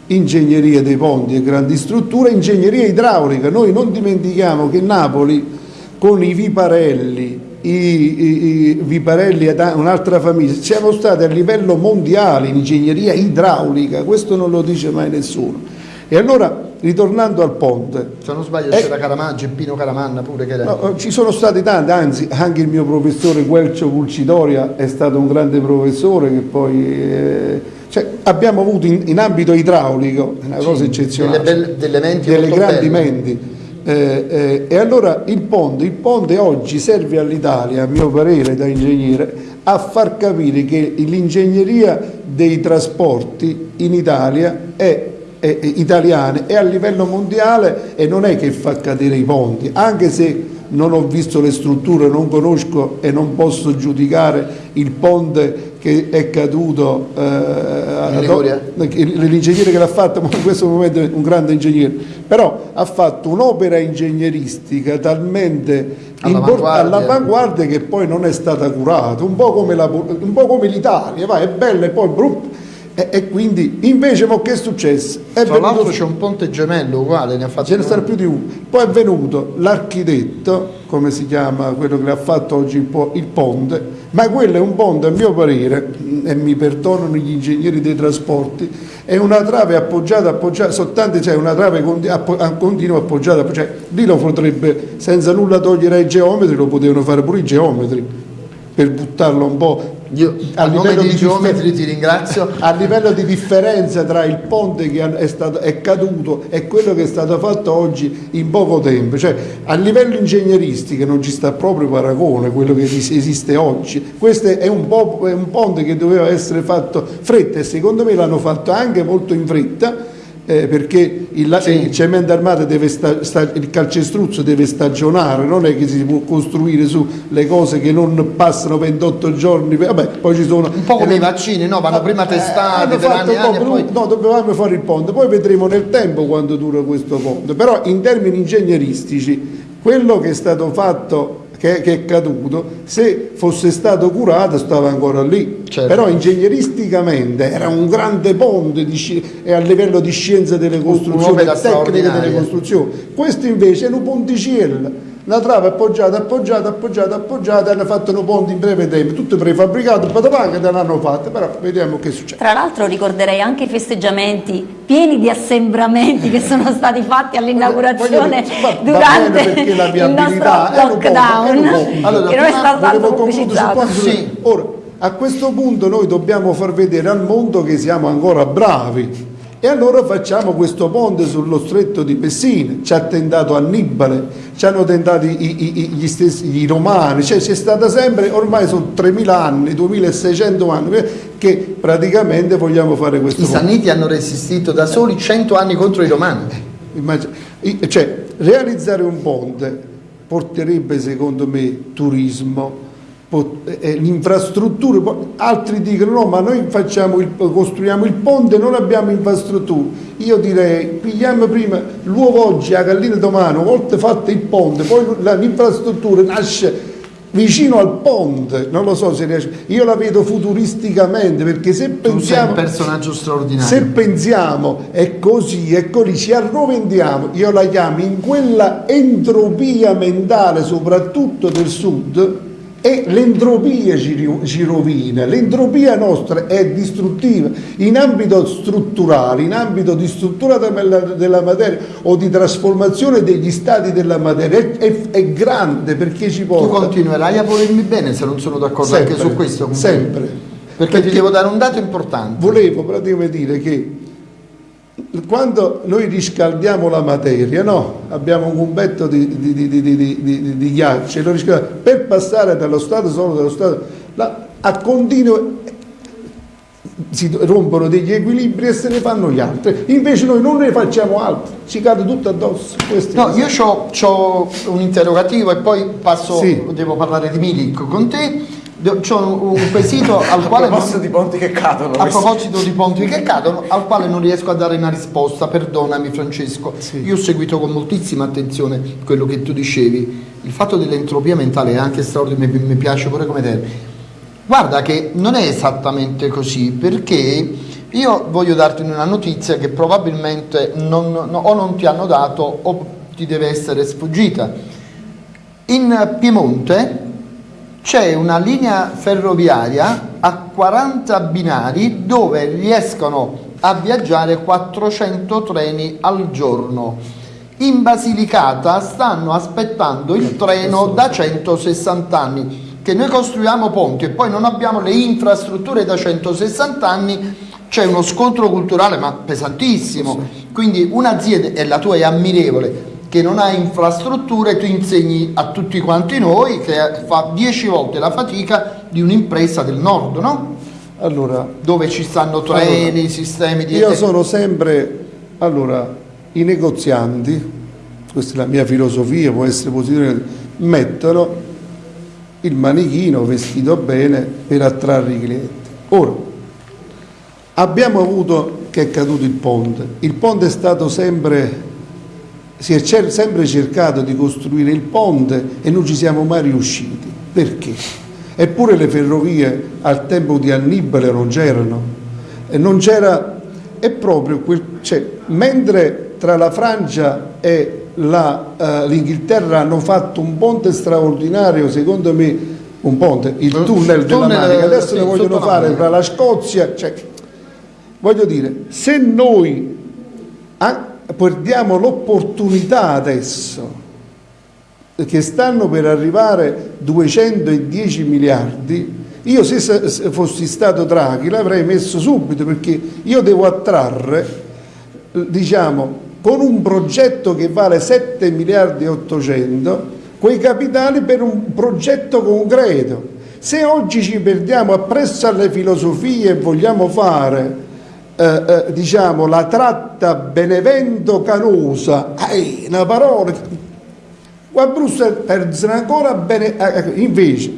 ingegneria dei ponti e grandi strutture, ingegneria idraulica. Noi non dimentichiamo che Napoli con i Viparelli, i, i, i Viparelli e un'altra famiglia, siamo stati a livello mondiale in ingegneria idraulica, questo non lo dice mai nessuno. E allora, ritornando al ponte... Se non sbaglio c'era Caramanna, Geppino Caramanna pure che era... No, ci sono stati tanti, anzi anche il mio professore Guelcio Pulcidoria è stato un grande professore che poi... Eh, cioè, abbiamo avuto in, in, ambito idraulico una sì, cosa eccezionale, delle, belle, delle, menti delle grandi belle. menti eh, eh, e allora il ponte, il ponte oggi serve all'Italia, a mio parere da ingegnere, a far capire che l'ingegneria dei trasporti in Italia è, è, è italiana è a livello mondiale e non è che fa cadere i ponti, anche se non ho visto le strutture, non conosco e non posso giudicare il ponte che è caduto eh, l'ingegnere che l'ha fatto ma in questo momento è un grande ingegnere però ha fatto un'opera ingegneristica talmente all'avanguardia. all che poi non è stata curata un po' come l'Italia è bella e poi brup, e, e, quindi invece ma che è successo? È Tra l'altro c'è un ponte gemello uguale, ne ha fatto Ce ne sta più di uno. Poi è venuto l'architetto, come si chiama quello che ha fatto oggi il, po il, ponte, ma quello è un ponte a mio parere, e mi perdonano gli ingegneri dei trasporti, è una trave appoggiata, appoggiata, soltanto c'è una trave continua appoggiata, cioè lì lo potrebbe, senza nulla togliere ai geometri, lo potevano fare pure i geometri, per buttarlo un po' Io a, livello di geometri ti ringrazio. A livello di differenza tra il ponte che è, stato, è, caduto e quello che è stato fatto oggi in poco tempo, cioè a livello ingegneristico non ci sta proprio paragone quello che esiste oggi. Questo è un, po', è un ponte che doveva essere fatto fretta e secondo me l'hanno fatto anche molto in fretta eh, perché il, sì. il, cemento armato deve sta, sta, il calcestruzzo deve stagionare, non è che si può costruire su le cose che non passano 28 giorni, vabbè, poi ci sono... Un po' come eh, i vaccini, no? Vanno prima testati, per anni, anni poi... No, dovevamo fare il ponte, poi vedremo nel tempo quanto dura questo ponte, però in termini ingegneristici quello che è stato fatto che, che, è caduto, se fosse stato curato stava ancora lì. Certo. Però ingegneristicamente era un grande ponte di, a livello di scienza delle costruzioni, tecnica delle costruzioni. Questo invece è un ponticello una trave appoggiata, appoggiata, appoggiata, appoggiata, hanno fatto un ponte in breve tempo, tutto prefabbricato, patapà che l'hanno fatto, però vediamo che succede. Tra l'altro ricorderei anche i festeggiamenti pieni di assembramenti che sono stati fatti all'inaugurazione durante il nostro lockdown, allora, che non è stato tanto pubblicizzato. Sì. Ora, a questo punto noi dobbiamo far vedere al mondo che siamo ancora bravi, E allora facciamo questo ponte sullo stretto di Messina, ci ha tentato Annibale, ci hanno tentato i, i, gli stessi i romani, cioè c'è stata sempre, ormai sono 3000 anni, 2600 anni che praticamente vogliamo fare questo I ponte. I Sanniti hanno resistito da soli 100 anni contro i romani. Eh, cioè, realizzare un ponte porterebbe secondo me turismo, l'infrastruttura, altri dicono no ma noi il, costruiamo il ponte non abbiamo infrastrutture, io direi pigliamo prima l'uovo oggi a gallina domani, una volta fatto il ponte, poi l'infrastruttura nasce vicino al ponte, non lo so se riesce, io la vedo futuristicamente perché se pensiamo... Se pensiamo è così, è così, ci arrovendiamo, io la chiamo in quella entropia mentale soprattutto del sud, e l'entropia ci rovina, l'entropia nostra è distruttiva in ambito strutturale, in ambito di struttura della materia o di trasformazione degli stati della materia, è, è, è grande perché ci porta... Tu continuerai a volermi bene se non sono d'accordo anche su questo? Sempre. Perché, perché ti devo dare un dato importante. Volevo praticamente dire che quando noi riscaldiamo la materia, no? abbiamo un cumbetto di, di, di, di ghiaccio, per passare dallo stato solo dallo stato la, a continuo si rompono degli equilibri e se ne fanno gli altri, invece noi non ne facciamo altri, ci cade tutto addosso. No, io ho un interrogativo e poi passo, sì. devo parlare di Milik con te c'è un quesito al quale... a proposito non, di ponti che cadono. A proposito di ponti che cadono, al quale non riesco a dare una risposta, perdonami Francesco. Sì. Io ho seguito con moltissima attenzione quello che tu dicevi. Il fatto dell'entropia mentale è anche straordinario, mi piace pure come te. Guarda che non è esattamente così, perché io voglio darti una notizia che probabilmente non, no, o non ti hanno dato o ti deve essere sfuggita. In Piemonte c'è una linea ferroviaria a 40 binari dove riescono a viaggiare 400 treni al giorno. In Basilicata stanno aspettando il treno da 160 anni. Che noi costruiamo ponti e poi non abbiamo le infrastrutture da 160 anni, c'è uno scontro culturale ma pesantissimo. Quindi un'azienda, e la tua è ammirevole, che non ha infrastrutture, tu insegni a tutti quanti noi che fa dieci volte la fatica di un'impresa del nord, no? Allora, dove ci stanno treni, allora, sistemi di... Io sono sempre, allora, i negozianti, questa è la mia filosofia, può essere positiva, mettono il manichino vestito bene per attrarre i clienti. Ora, abbiamo avuto che è caduto il ponte, il ponte è stato sempre si è cer sempre cercato di costruire il ponte e non ci siamo mai riusciti. Perché? Eppure le ferrovie al tempo di Annibale non c'erano. E non c'era, è proprio quel, cioè, mentre tra la Francia e uh, l'Inghilterra hanno fatto un ponte straordinario, secondo me, un ponte, il tunnel, della tunnel, Manica, adesso ne vogliono fare tra la Scozia, cioè, voglio dire, se noi perdiamo l'opportunità adesso che stanno per arrivare 210 miliardi. Io se fossi stato Draghi l'avrei messo subito perché io devo attrarre diciamo con un progetto che vale 7 miliardi e 800 quei capitali per un progetto concreto. Se oggi ci perdiamo appresso alle filosofie e vogliamo fare eh, eh, diciamo, la tratta Benevento-Canosa, una parola, qua a Bruxelles perdono ancora bene, eh, ecco, invece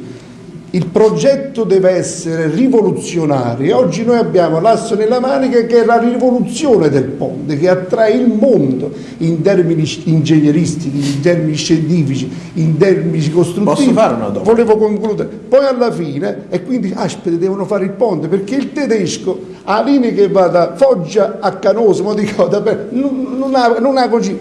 il progetto deve essere rivoluzionario. Oggi noi abbiamo l'asso nella manica che è la rivoluzione del ponte, che attrae il mondo in termini ingegneristici, in termini scientifici, in termini costruttivi. Posso fare una domanda? Volevo concludere. Poi alla fine, e quindi aspetta, devono fare il ponte, perché il tedesco ha linea che va da Foggia a Canosa, dico, non, non, ha, non ha così,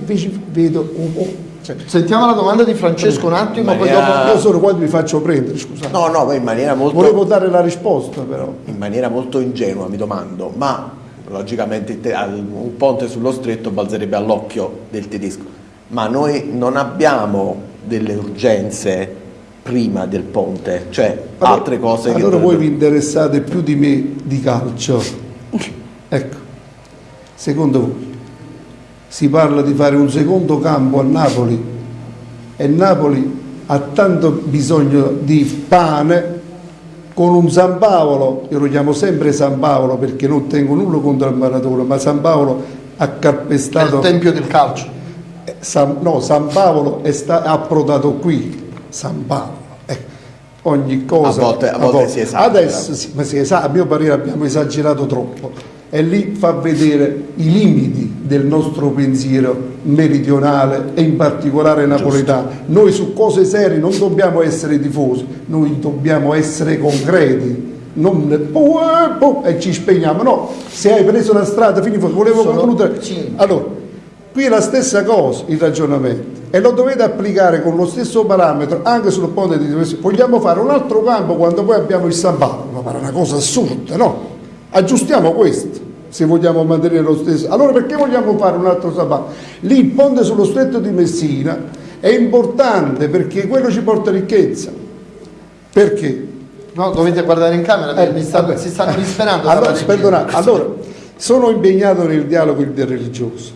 vedo un po' Cioè, Sentiamo la domanda di Francesco un attimo, maniera... poi dopo io solo quando mi faccio prendere, scusate. No, no, in maniera molto... Volevo dare la risposta però. In maniera molto ingenua mi domando, ma logicamente un ponte sullo stretto balzerebbe all'occhio del tedesco, ma noi non abbiamo delle urgenze prima del ponte, cioè allora, altre cose allora che... Allora voi vi interessate più di me di calcio. ecco Secondo voi si parla di fare un secondo campo a Napoli e Napoli ha tanto bisogno di pane con un San Paolo, io lo chiamo sempre San Paolo perché non tengo nulla contro il maratona, ma San Paolo ha calpestato... È il tempio del calcio. Eh, San, no, San Paolo è sta, approdato qui, San Paolo. Eh, ogni cosa... A volte, a volte, a volte. si esagera. Adesso, sì, ma si esagera, a mio parere abbiamo esagerato troppo e lì fa vedere i limiti del nostro pensiero meridionale e in particolare napoletano. Noi su cose serie non dobbiamo essere tifosi, noi dobbiamo essere concreti. Non e ci spegniamo, no, se hai preso la strada, fini volevo Sono concludere. Allora, qui è la stessa cosa il ragionamento e lo dovete applicare con lo stesso parametro anche sul ponte di vogliamo fare un altro campo quando poi abbiamo il San Paolo, ma pare una cosa assurda, no? Aggiustiamo questo se vogliamo mantenere lo stesso. Allora perché vogliamo fare un altro sabato? Lì il ponte sullo stretto di Messina è importante perché quello ci porta ricchezza. Perché? No, dovete guardare in camera eh, sta, si stanno disperando. allora, perdonate, allora, sono impegnato nel dialogo interreligioso,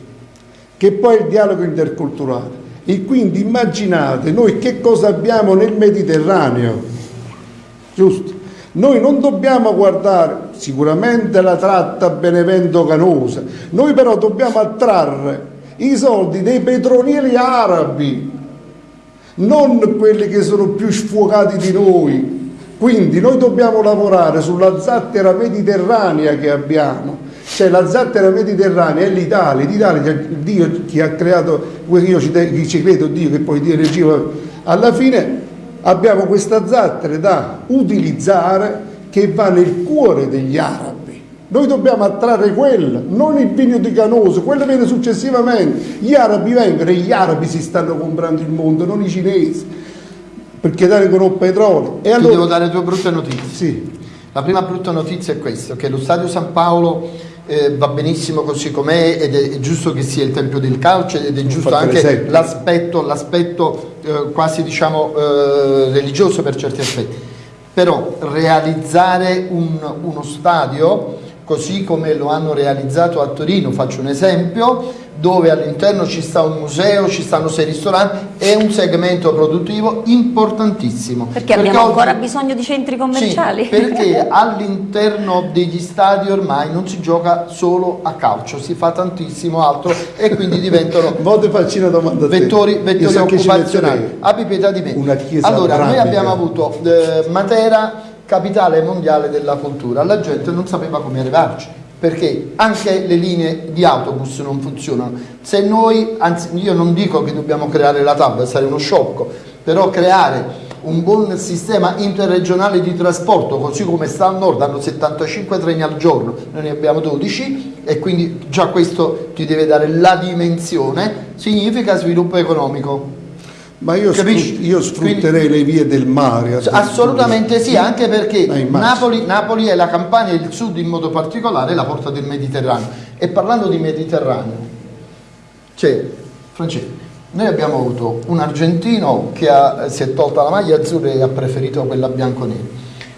che poi è il dialogo interculturale. E quindi immaginate noi che cosa abbiamo nel Mediterraneo, giusto? Noi non dobbiamo guardare sicuramente la tratta Benevento-Canosa, noi però dobbiamo attrarre i soldi dei petrolieri arabi, non quelli che sono più sfuocati di noi. Quindi noi dobbiamo lavorare sulla zattera mediterranea che abbiamo, cioè la zattera mediterranea è l'Italia, l'Italia Dio chi ha creato, io ci, ci credo Dio che poi Dio energia, alla fine abbiamo questa zattera da utilizzare che va nel cuore degli arabi. Noi dobbiamo attrarre quella, non il vigno di Canoso, quello viene successivamente. Gli arabi vengono e gli arabi si stanno comprando il mondo, non i cinesi, perché tengono petrolio. E allora... Ti devo dare due brutte notizie. Sì. La prima brutta notizia è questa, che lo Stadio San Paolo eh, va benissimo così com'è ed è, è, giusto che sia il Tempio del Calcio ed è giusto anche l'aspetto, l'aspetto eh, quasi diciamo eh, religioso per certi aspetti. Però realizzare un, uno stadio così come lo hanno realizzato a Torino, faccio un esempio, dove all'interno ci sta un museo, ci stanno sei ristoranti, è un segmento produttivo importantissimo. Perché, perché abbiamo oggi, ancora bisogno di centri commerciali? Sì, perché all'interno degli stadi ormai non si gioca solo a calcio, si fa tantissimo altro e quindi diventano vettori, vettori occupazionali. Abbi pietà di me. allora, noi abbiamo avuto eh, Matera capitale mondiale della cultura, la gente non sapeva come arrivarci perché anche le linee di autobus non funzionano. Se noi, anzi io non dico che dobbiamo creare la TAV, sarebbe uno sciocco, però creare un buon sistema interregionale di trasporto, così come sta al nord, hanno 75 treni al giorno, noi ne abbiamo 12 e quindi già questo ti deve dare la dimensione, significa sviluppo economico. Ma io, sfrut io sfrutterei Quindi, le vie del mare. Assolutamente sì, anche perché Napoli, Napoli, è la Campania e il sud in modo particolare la porta del Mediterraneo. E parlando di Mediterraneo, cioè, Francesco, noi abbiamo avuto un argentino che ha, si è tolta la maglia azzurra e ha preferito quella bianco-nera.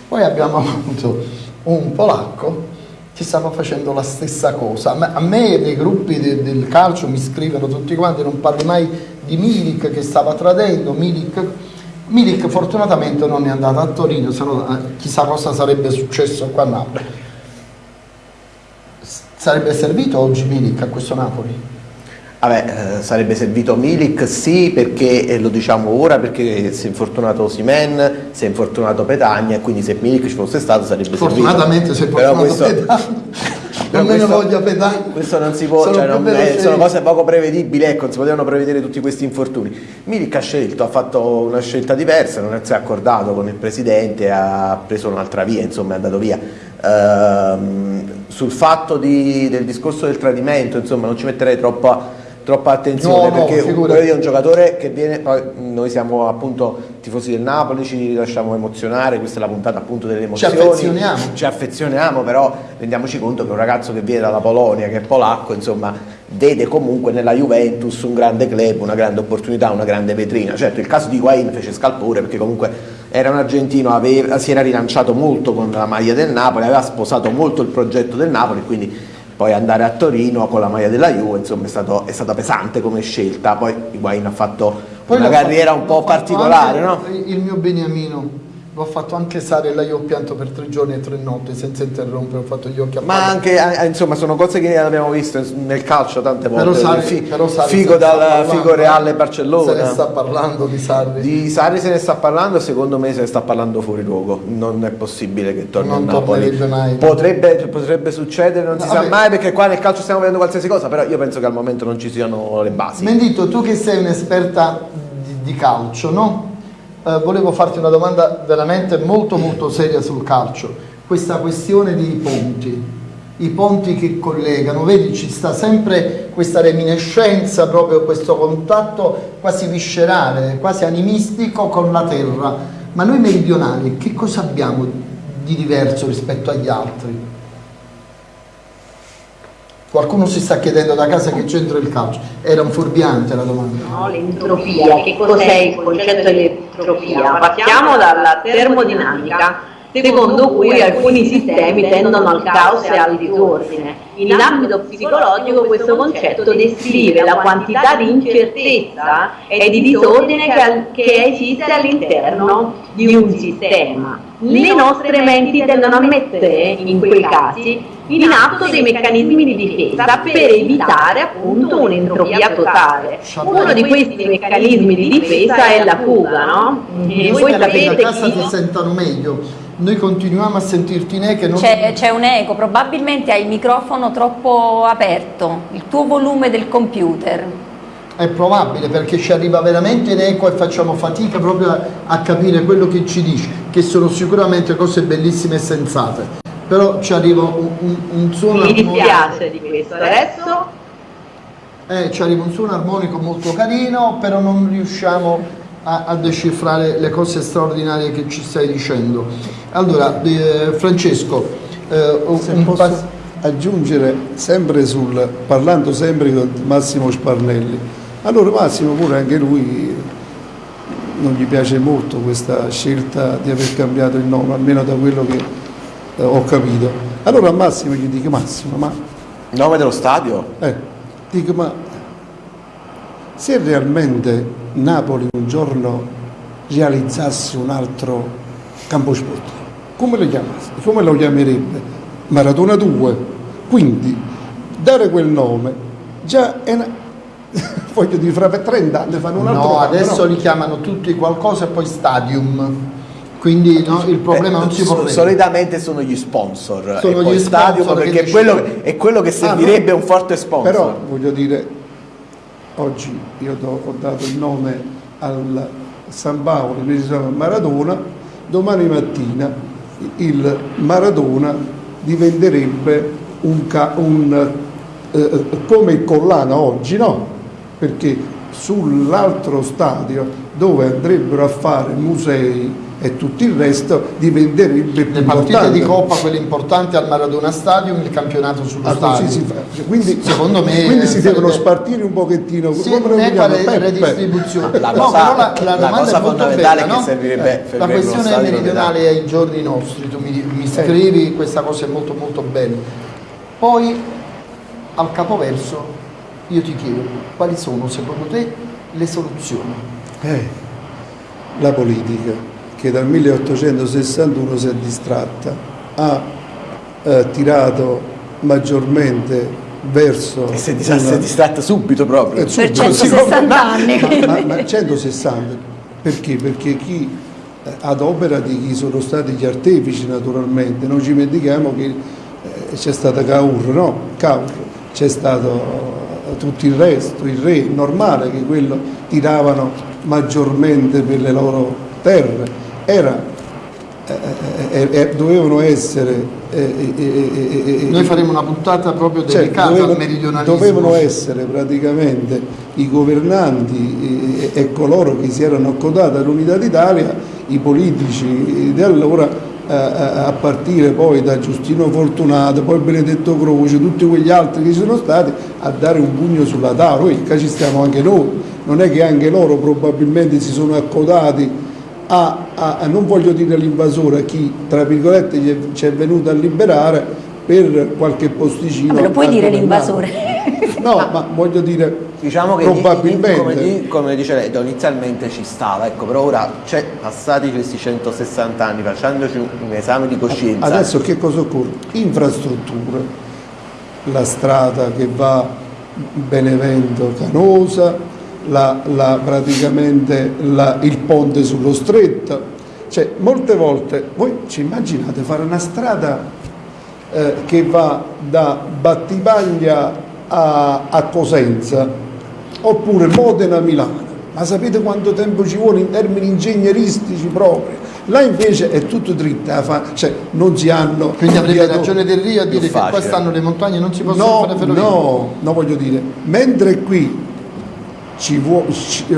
Poi abbiamo avuto un polacco che stava facendo la stessa cosa. A me nei gruppi de, del calcio mi scrivono tutti quanti, non parli mai di Milik che stava tradendo, Milik, Milik fortunatamente non è andato a Torino, se no eh, chissà cosa sarebbe successo qua a Napoli. Sarebbe servito oggi Milik a questo Napoli? Vabbè, eh, sarebbe servito Milik sì perché eh, lo diciamo ora perché si è infortunato Simen, si è infortunato Petagna quindi se Milik ci fosse stato sarebbe Fortunatamente servito. Fortunatamente si è infortunato Petagna non me ne voglio pedare. Questo non si può, sono, cioè non è, sono cose poco prevedibili, ecco, non si potevano prevedere tutti questi infortuni. Milik ha scelto, ha fatto una scelta diversa, non si è accordato con il presidente, ha preso un'altra via, insomma è andato via. Ehm, sul fatto di, del discorso del tradimento, insomma, non ci metterei troppa troppa attenzione no, perché no, è un giocatore che viene, poi noi siamo appunto tifosi del Napoli, ci lasciamo emozionare, questa è la puntata appunto delle emozioni, ci affezioniamo, ci affezioniamo però rendiamoci conto che un ragazzo che viene dalla Polonia, che è polacco, insomma vede comunque nella Juventus un grande club, una grande opportunità, una grande vetrina, certo il caso di Guain fece scalpore perché comunque era un argentino, aveva, si era rilanciato molto con la maglia del Napoli, aveva sposato molto il progetto del Napoli, quindi poi andare a Torino con la maglia della Juve insomma è, stato, è stata pesante come scelta poi Higuain ha fatto poi una carriera fatto, un po' particolare no? il mio Beniamino l'ho fatto anche Sarella, io ho pianto per tre giorni e tre notti senza interrompere, ho fatto gli occhi a Ma anche, eh, insomma, sono cose che abbiamo visto nel calcio tante volte. Però Sarri, fi, però Sarri figo dal figo Reale Barcellona. Se ne sta parlando di Sarri. Di Sarri se ne sta parlando, secondo me se ne sta parlando fuori luogo. Non è possibile che torni non a Napoli. Mai. Potrebbe, potrebbe succedere, non no, si vabbè. sa mai, perché qua nel calcio stiamo vedendo qualsiasi cosa, però io penso che al momento non ci siano le basi. Mendito, tu che sei un'esperta di, di calcio, no? Eh, volevo farti una domanda veramente molto molto seria sul calcio, questa questione dei ponti, i ponti che collegano, vedi ci sta sempre questa reminiscenza, proprio questo contatto quasi viscerale, quasi animistico con la terra, ma noi meridionali che cosa abbiamo di diverso rispetto agli altri? Qualcuno si sta chiedendo da casa che c'entra il calcio. Era un fuorviante la domanda. No, l'entropia. Che cos'è il concetto dell'entropia? Partiamo dalla termodinamica secondo cui alcuni sistemi tendono al caos e al disordine. In ambito psicologico questo concetto descrive la quantità di incertezza e di disordine che, esiste all'interno di un sistema. Le nostre menti tendono a mettere, in quei casi, in atto dei meccanismi di difesa per evitare appunto un'entropia totale. Uno di questi meccanismi di difesa è la fuga, no? E voi sapete che... casa ti sentano meglio noi continuiamo a sentirti in eco. Non... C'è, c'è, un eco, probabilmente hai il microfono troppo aperto, il tuo volume del computer. È probabile perché ci arriva veramente in eco e facciamo fatica proprio a, a capire quello che ci dici, che sono sicuramente cose bellissime e sensate. Però ci arriva un, un, un suono... Mi dispiace di questo. Adesso... Eh, ci arriva un suono armonico molto carino, però non riusciamo a, a, decifrare le cose straordinarie che ci stai dicendo. Allora, eh, Francesco, eh, un posso aggiungere sempre sul, parlando sempre con Massimo Sparnelli, allora Massimo pure anche lui non gli piace molto questa scelta di aver cambiato il nome, almeno da quello che eh, ho capito. Allora a Massimo gli dico Massimo, ma... Nome dello stadio? Eh, dico ma se realmente Napoli un giorno realizzasse un altro campo sportivo, come lo, chiamasse, come lo chiamerebbe? Maratona 2. Quindi dare quel nome già è una... voglio dire, fra 30 anni fanno un altro No, adesso no? li chiamano tutti qualcosa e poi stadium. Quindi no, il problema eh, non si può Solitamente sono gli sponsor sono gli stadium perché è quello, è quello, che servirebbe ah, no, un forte sponsor. Però voglio dire, oggi io do, ho dato il nome al San Paolo, il Maradona, domani mattina il Maradona diventerebbe un, un eh, come il Collana oggi, no? Perché sull'altro stadio dove andrebbero a fare musei e tutto il resto diventerebbe più le partite importante. di Coppa quelle importanti al Maradona Stadium il campionato sullo ah, stadio si fa. quindi, secondo me quindi si devono spartire un pochettino sì, come lo re, redistribuzione la, cosa, no, la, la, la cosa fondamentale bella, no? che servirebbe eh, la questione meridionale ai giorni nostri tu mi, mi scrivi eh. questa cosa è molto molto bella poi al capoverso io ti chiedo quali sono secondo te le soluzioni eh, la politica che dal 1861 si è distratta, ha eh, tirato maggiormente verso... E si è, una... distratta subito proprio. Eh, subito, per 160 anni. Ma, ma, ma 160, perché? Perché chi eh, ad opera di chi sono stati gli artefici naturalmente, non ci dimentichiamo che eh, c'è stata Caur, no? Caur, c'è stato tutto il resto, il re, normale che quello tiravano maggiormente per le loro terre era, eh, eh, dovevano essere... Noi faremo una puntata proprio cioè, dedicata dovevano, al meridionalismo. Dovevano essere praticamente i governanti e, coloro che si erano accodati all'unità d'Italia, i politici di allora, a partire poi da Giustino Fortunato, poi Benedetto Croce, tutti quegli altri che ci sono stati, a dare un pugno sulla tavola. Poi ci stiamo anche noi, non è che anche loro probabilmente si sono accodati a, a, a non voglio dire l'invasore, chi tra virgolette ci è venuto a liberare, per qualche posticino. Ma lo puoi dire l'invasore? No, ma voglio dire Diciamo che probabilmente come, come, dice lei, inizialmente ci stava, ecco, però ora c'è passati questi 160 anni, facendoci un esame di coscienza. Adesso che cosa occorre? Infrastrutture, la strada che va Benevento Canosa, la, la, praticamente la, il ponte sullo stretto, cioè molte volte voi ci immaginate fare una strada eh, che va da Battipaglia a, a Cosenza oppure Modena-Milano. Ma sapete quanto tempo ci vuole in termini ingegneristici proprio? Là invece è tutto dritta, cioè non si hanno... Quindi avrebbe ragione del Rio a dire che qua stanno le montagne non si possono no, fare ferrovie? No, no, voglio dire, mentre qui ci vuole,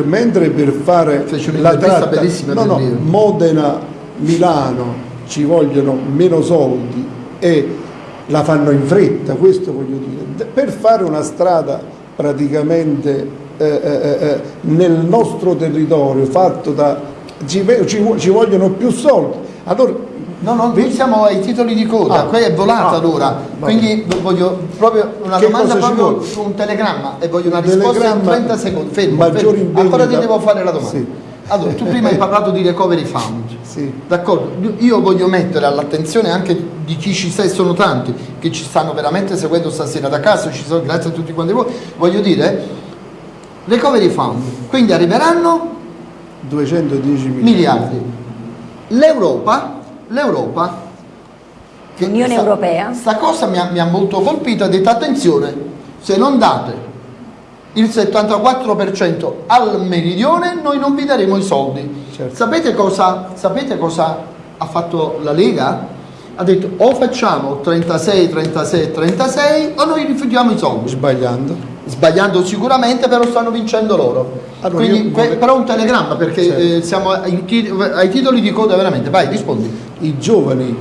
mentre per fare la tratta, no, no, Modena-Milano ci vogliono meno soldi e la fanno in fretta, questo voglio dire. Per fare una strada praticamente eh, eh, eh, eh, nel nostro territorio fatto da ci, ci, ci vogliono più soldi allora No, no, noi siamo ai titoli di coda, ah, qui è volata ah, l'ora, quindi voglio proprio una che domanda proprio su un telegramma e voglio una risposta in 30 secondi. Fermo, fermo. ancora ti devo fare la domanda. Sì. Allora, tu prima hai parlato di recovery fund, sì. d'accordo? Io voglio mettere all'attenzione anche di chi ci sei, sono tanti che ci stanno veramente seguendo stasera da casa, ci sono, grazie a tutti quanti voi, voglio dire, recovery fund, quindi arriveranno 210 miliardi. L'Europa, l'Europa, l'Unione Europea, sta cosa mi ha, mi ha molto colpito, ha detto attenzione, se non date il 74% al meridione, noi non vi daremo i soldi. Certo. Sapete, cosa, sapete cosa ha fatto la Lega? Ha detto o facciamo 36, 36, 36 o noi rifiutiamo i soldi. Sbagliando. Sbagliando sicuramente, però stanno vincendo loro. Allora, Quindi, vorrei... però un telegramma perché certo. eh, siamo ai, ai, titoli di coda veramente. Vai, rispondi. I giovani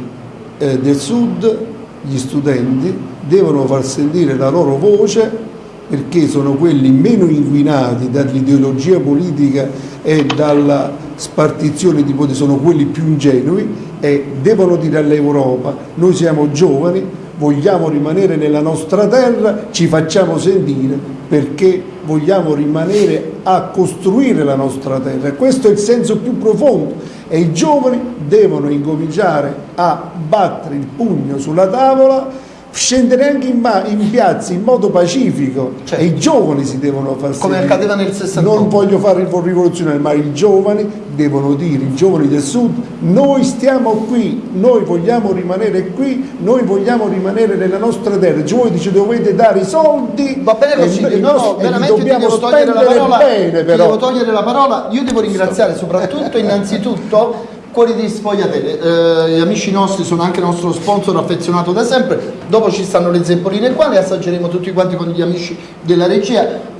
eh, del sud, gli studenti, devono far sentire la loro voce perché sono quelli meno inquinati dall'ideologia politica e dalla spartizione di potere, sono quelli più ingenui e devono dire all'Europa noi siamo giovani, vogliamo rimanere nella nostra terra, ci facciamo sentire perché vogliamo rimanere a costruire la nostra terra. Questo è il senso più profondo e i giovani devono incominciare a battere il pugno sulla tavola scendere anche in, in, piazza in modo pacifico certo. e i giovani si devono far come sentire. accadeva nel 68 non voglio fare il rivoluzionario ma i giovani devono dire i giovani del sud noi stiamo qui noi vogliamo rimanere qui noi vogliamo rimanere nella nostra terra cioè, voi dice dovete dare i soldi va bene così e, no, no, veramente ti devo togliere la parola bene, però. devo togliere la parola io devo ringraziare soprattutto innanzitutto Cuori di Sfogliatelle, eh, gli amici nostri sono anche il nostro sponsor affezionato da sempre, dopo ci stanno le zeppoline qua, le assaggeremo tutti quanti con gli amici della regia.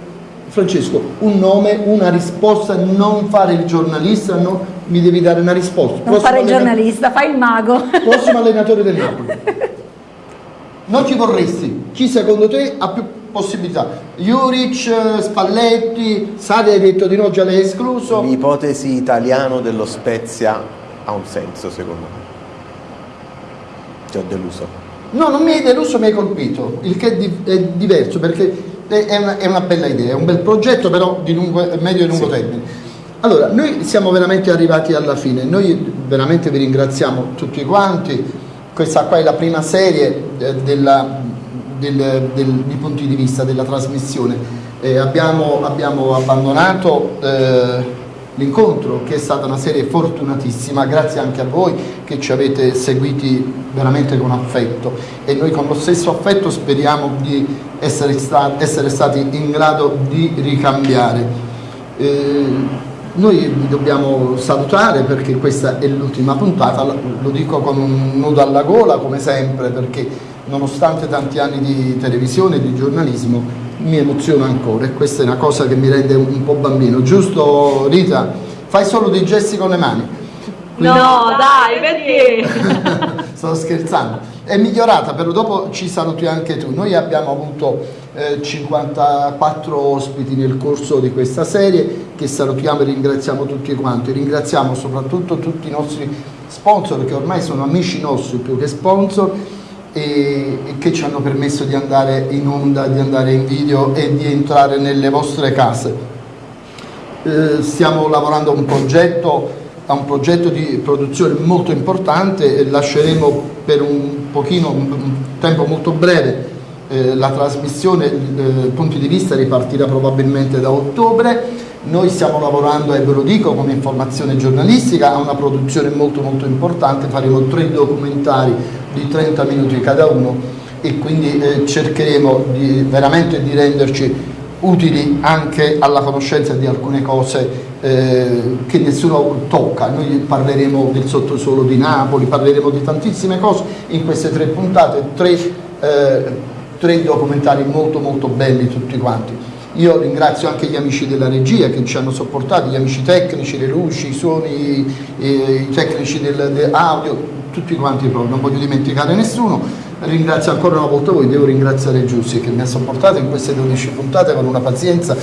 Francesco, un nome, una risposta, non fare il giornalista, no, mi devi dare una risposta. Non Prossimo fare il giornalista, fai il mago. Prossimo allenatore del Napoli. Non ci vorresti? Chi secondo te ha più possibilità? Juric, Spalletti, Sari hai detto di no, già l'hai escluso? L'ipotesi italiano dello Spezia ha un senso secondo me. Ti ho deluso. No, non mi hai deluso, mi hai colpito, il che è, diverso perché è una, è una, bella idea, è un bel progetto però di lungo, medio e lungo sì. termine. Allora, noi siamo veramente arrivati alla fine, noi veramente vi ringraziamo tutti quanti, questa qua è la prima serie eh, della, del, del, di punti di vista della trasmissione. Eh, abbiamo, abbiamo, abbandonato eh, l'incontro che è stata una serie fortunatissima, grazie anche a voi che ci avete seguiti veramente con affetto e noi con lo stesso affetto speriamo di essere, sta essere stati in grado di ricambiare. Eh, noi vi dobbiamo salutare perché questa è l'ultima puntata, lo dico con un nudo alla gola come sempre perché nonostante tanti anni di televisione e di giornalismo mi emoziona ancora e questa è una cosa che mi rende un po' bambino, giusto Rita? Fai solo dei gesti con le mani. Quindi... No, dai, perché? Sto scherzando. È migliorata, però dopo ci saluti anche tu. Noi abbiamo avuto eh, 54 ospiti nel corso di questa serie che salutiamo e ringraziamo tutti quanti. Ringraziamo soprattutto tutti i nostri sponsor che ormai sono amici nostri più che sponsor e, e che ci hanno permesso di andare in onda, di andare in video e di entrare nelle vostre case. Eh, stiamo lavorando a un progetto a un progetto di produzione molto importante e lasceremo per un pochino, un tempo molto breve eh, la trasmissione, eh, punti di vista ripartirà probabilmente da ottobre. Noi stiamo lavorando, e ve lo dico come informazione giornalistica, a una produzione molto molto importante, faremo tre documentari di 30 minuti cada uno e quindi eh, cercheremo di, veramente di renderci utili anche alla conoscenza di alcune cose eh, che nessuno tocca. Noi parleremo del sottosuolo di Napoli, parleremo di tantissime cose in queste tre puntate, tre, eh, tre documentari molto molto belli tutti quanti. Io ringrazio anche gli amici della regia che ci hanno sopportato, gli amici tecnici, le luci, i suoni, i, tecnici del, del tutti quanti proprio, non voglio dimenticare nessuno ringrazio ancora una volta voi, devo ringraziare Giussi che mi ha sopportato in queste 12 puntate con una pazienza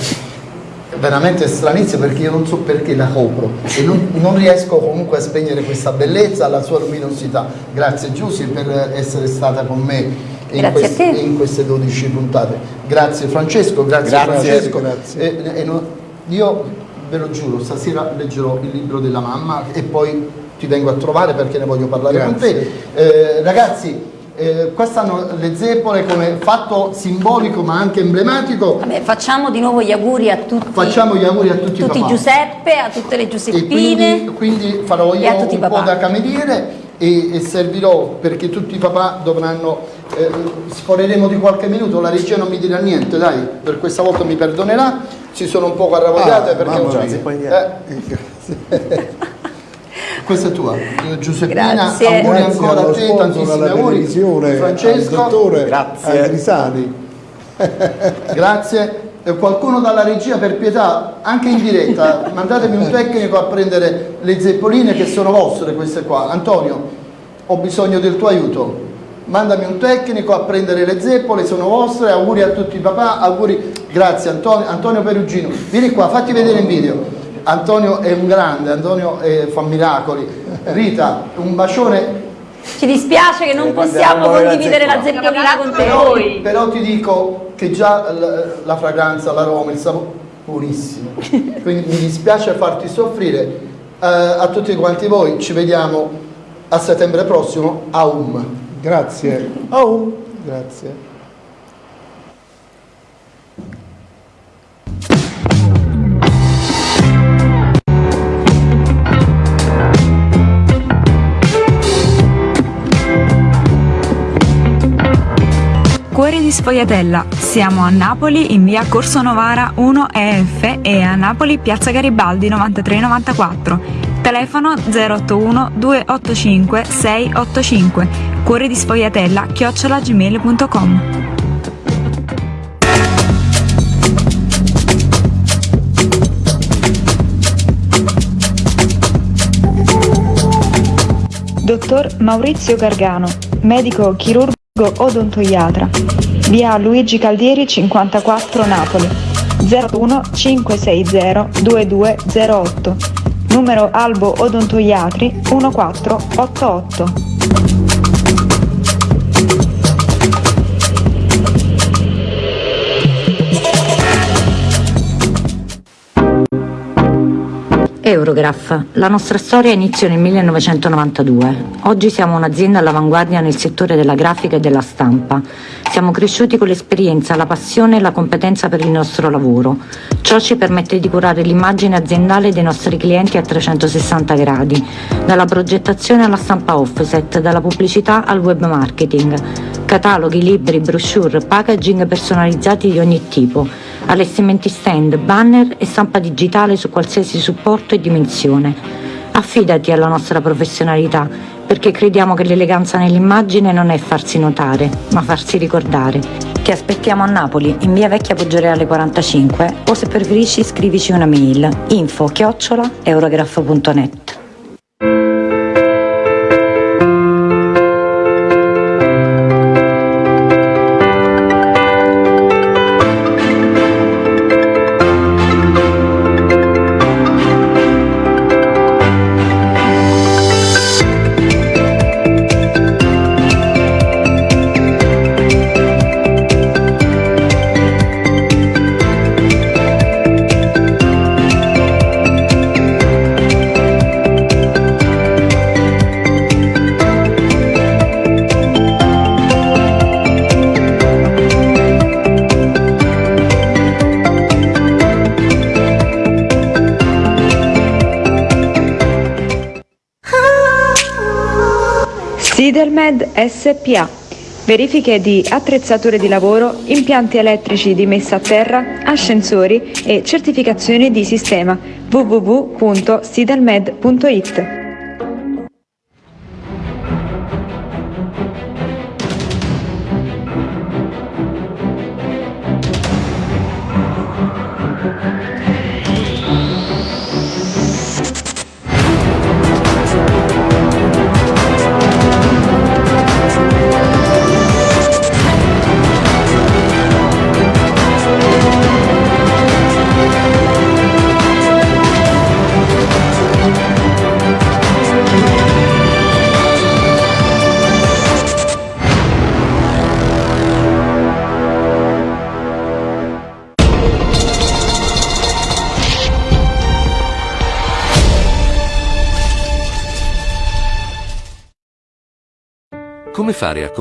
veramente stranissima perché io non so perché la copro e non, non riesco comunque a spegnere questa bellezza, la sua luminosità. Grazie Giussi per essere stata con me in, quest in, queste 12 puntate. Grazie Francesco, grazie, grazie Francesco. Grazie. E, e no, io ve lo giuro, stasera leggerò il libro della mamma e poi ti vengo a trovare perché ne voglio parlare grazie. con te. Eh, ragazzi, eh, quest'anno le zeppole come fatto simbolico ma anche emblematico. Vabbè, facciamo di nuovo gli auguri a tutti. Facciamo gli auguri a tutti, tutti Giuseppe, a tutte le Giuseppine. Quindi, quindi, farò io un po' da cameriere e, e, servirò perché tutti i papà dovranno, eh, sforeremo di qualche minuto, la regia non mi dirà niente, dai, per questa volta mi perdonerà, si sono un po' arrabbiate ah, perché... Eh, questa è tua, Giuseppina, Grazie. auguri Grazie ancora a te, tantissimi auguri. Francesco, dottore Grazie. Agrisani. Grazie. E qualcuno dalla regia per pietà, anche in diretta, mandatemi un tecnico a prendere le zeppoline che sono vostre queste qua. Antonio, ho bisogno del tuo aiuto. Mandami un tecnico a prendere le zeppole, sono vostre, auguri a tutti i papà, auguri, grazie Antonio, Antonio Perugino. Vieni qua, fatti vedere in video. Antonio è un grande, Antonio è, fa miracoli. Rita, un bacione. Ci dispiace che non possiamo condividere la zeppolina con te. Però, però ti dico che già la, la fragranza, l'aroma, il sapore, buonissimo. Quindi mi dispiace farti soffrire. Uh, a tutti quanti voi, ci vediamo a settembre prossimo. Aum. Grazie. Aum. Grazie. Cuori di Sfogliatella. Siamo a Napoli in via Corso Novara 1 EF e a Napoli piazza Garibaldi 9394. Telefono 081 285 685. Cuori di Sfogliatella chiocciolagmail.com. Dottor Maurizio Gargano, medico chirurgo odontoiatra, via Luigi Caldieri 54 Napoli, 01 560 2208, numero Albo Odontoiatri 1488. Eurograph. La nostra storia iniziò nel 1992. Oggi siamo un'azienda all'avanguardia nel settore della grafica e della stampa. Siamo cresciuti con l'esperienza, la passione e la competenza per il nostro lavoro. Ciò ci permette di curare l'immagine aziendale dei nostri clienti a 360 gradi, dalla progettazione alla stampa offset, dalla pubblicità al web marketing, cataloghi, libri, brochure, packaging personalizzati di ogni tipo allestimenti stand, banner e stampa digitale su qualsiasi supporto e dimensione. Affidati alla nostra professionalità, perché crediamo che l'eleganza nell'immagine non è farsi notare, ma farsi ricordare. Ti aspettiamo a Napoli, in via Vecchia Poggioreale 45, o se preferisci scrivici una mail info chiocciola eurograph.net. SPA. Verifiche di attrezzature di lavoro, impianti elettrici di messa a terra, ascensori e certificazioni di sistema www.sidelmed.it. Come fare a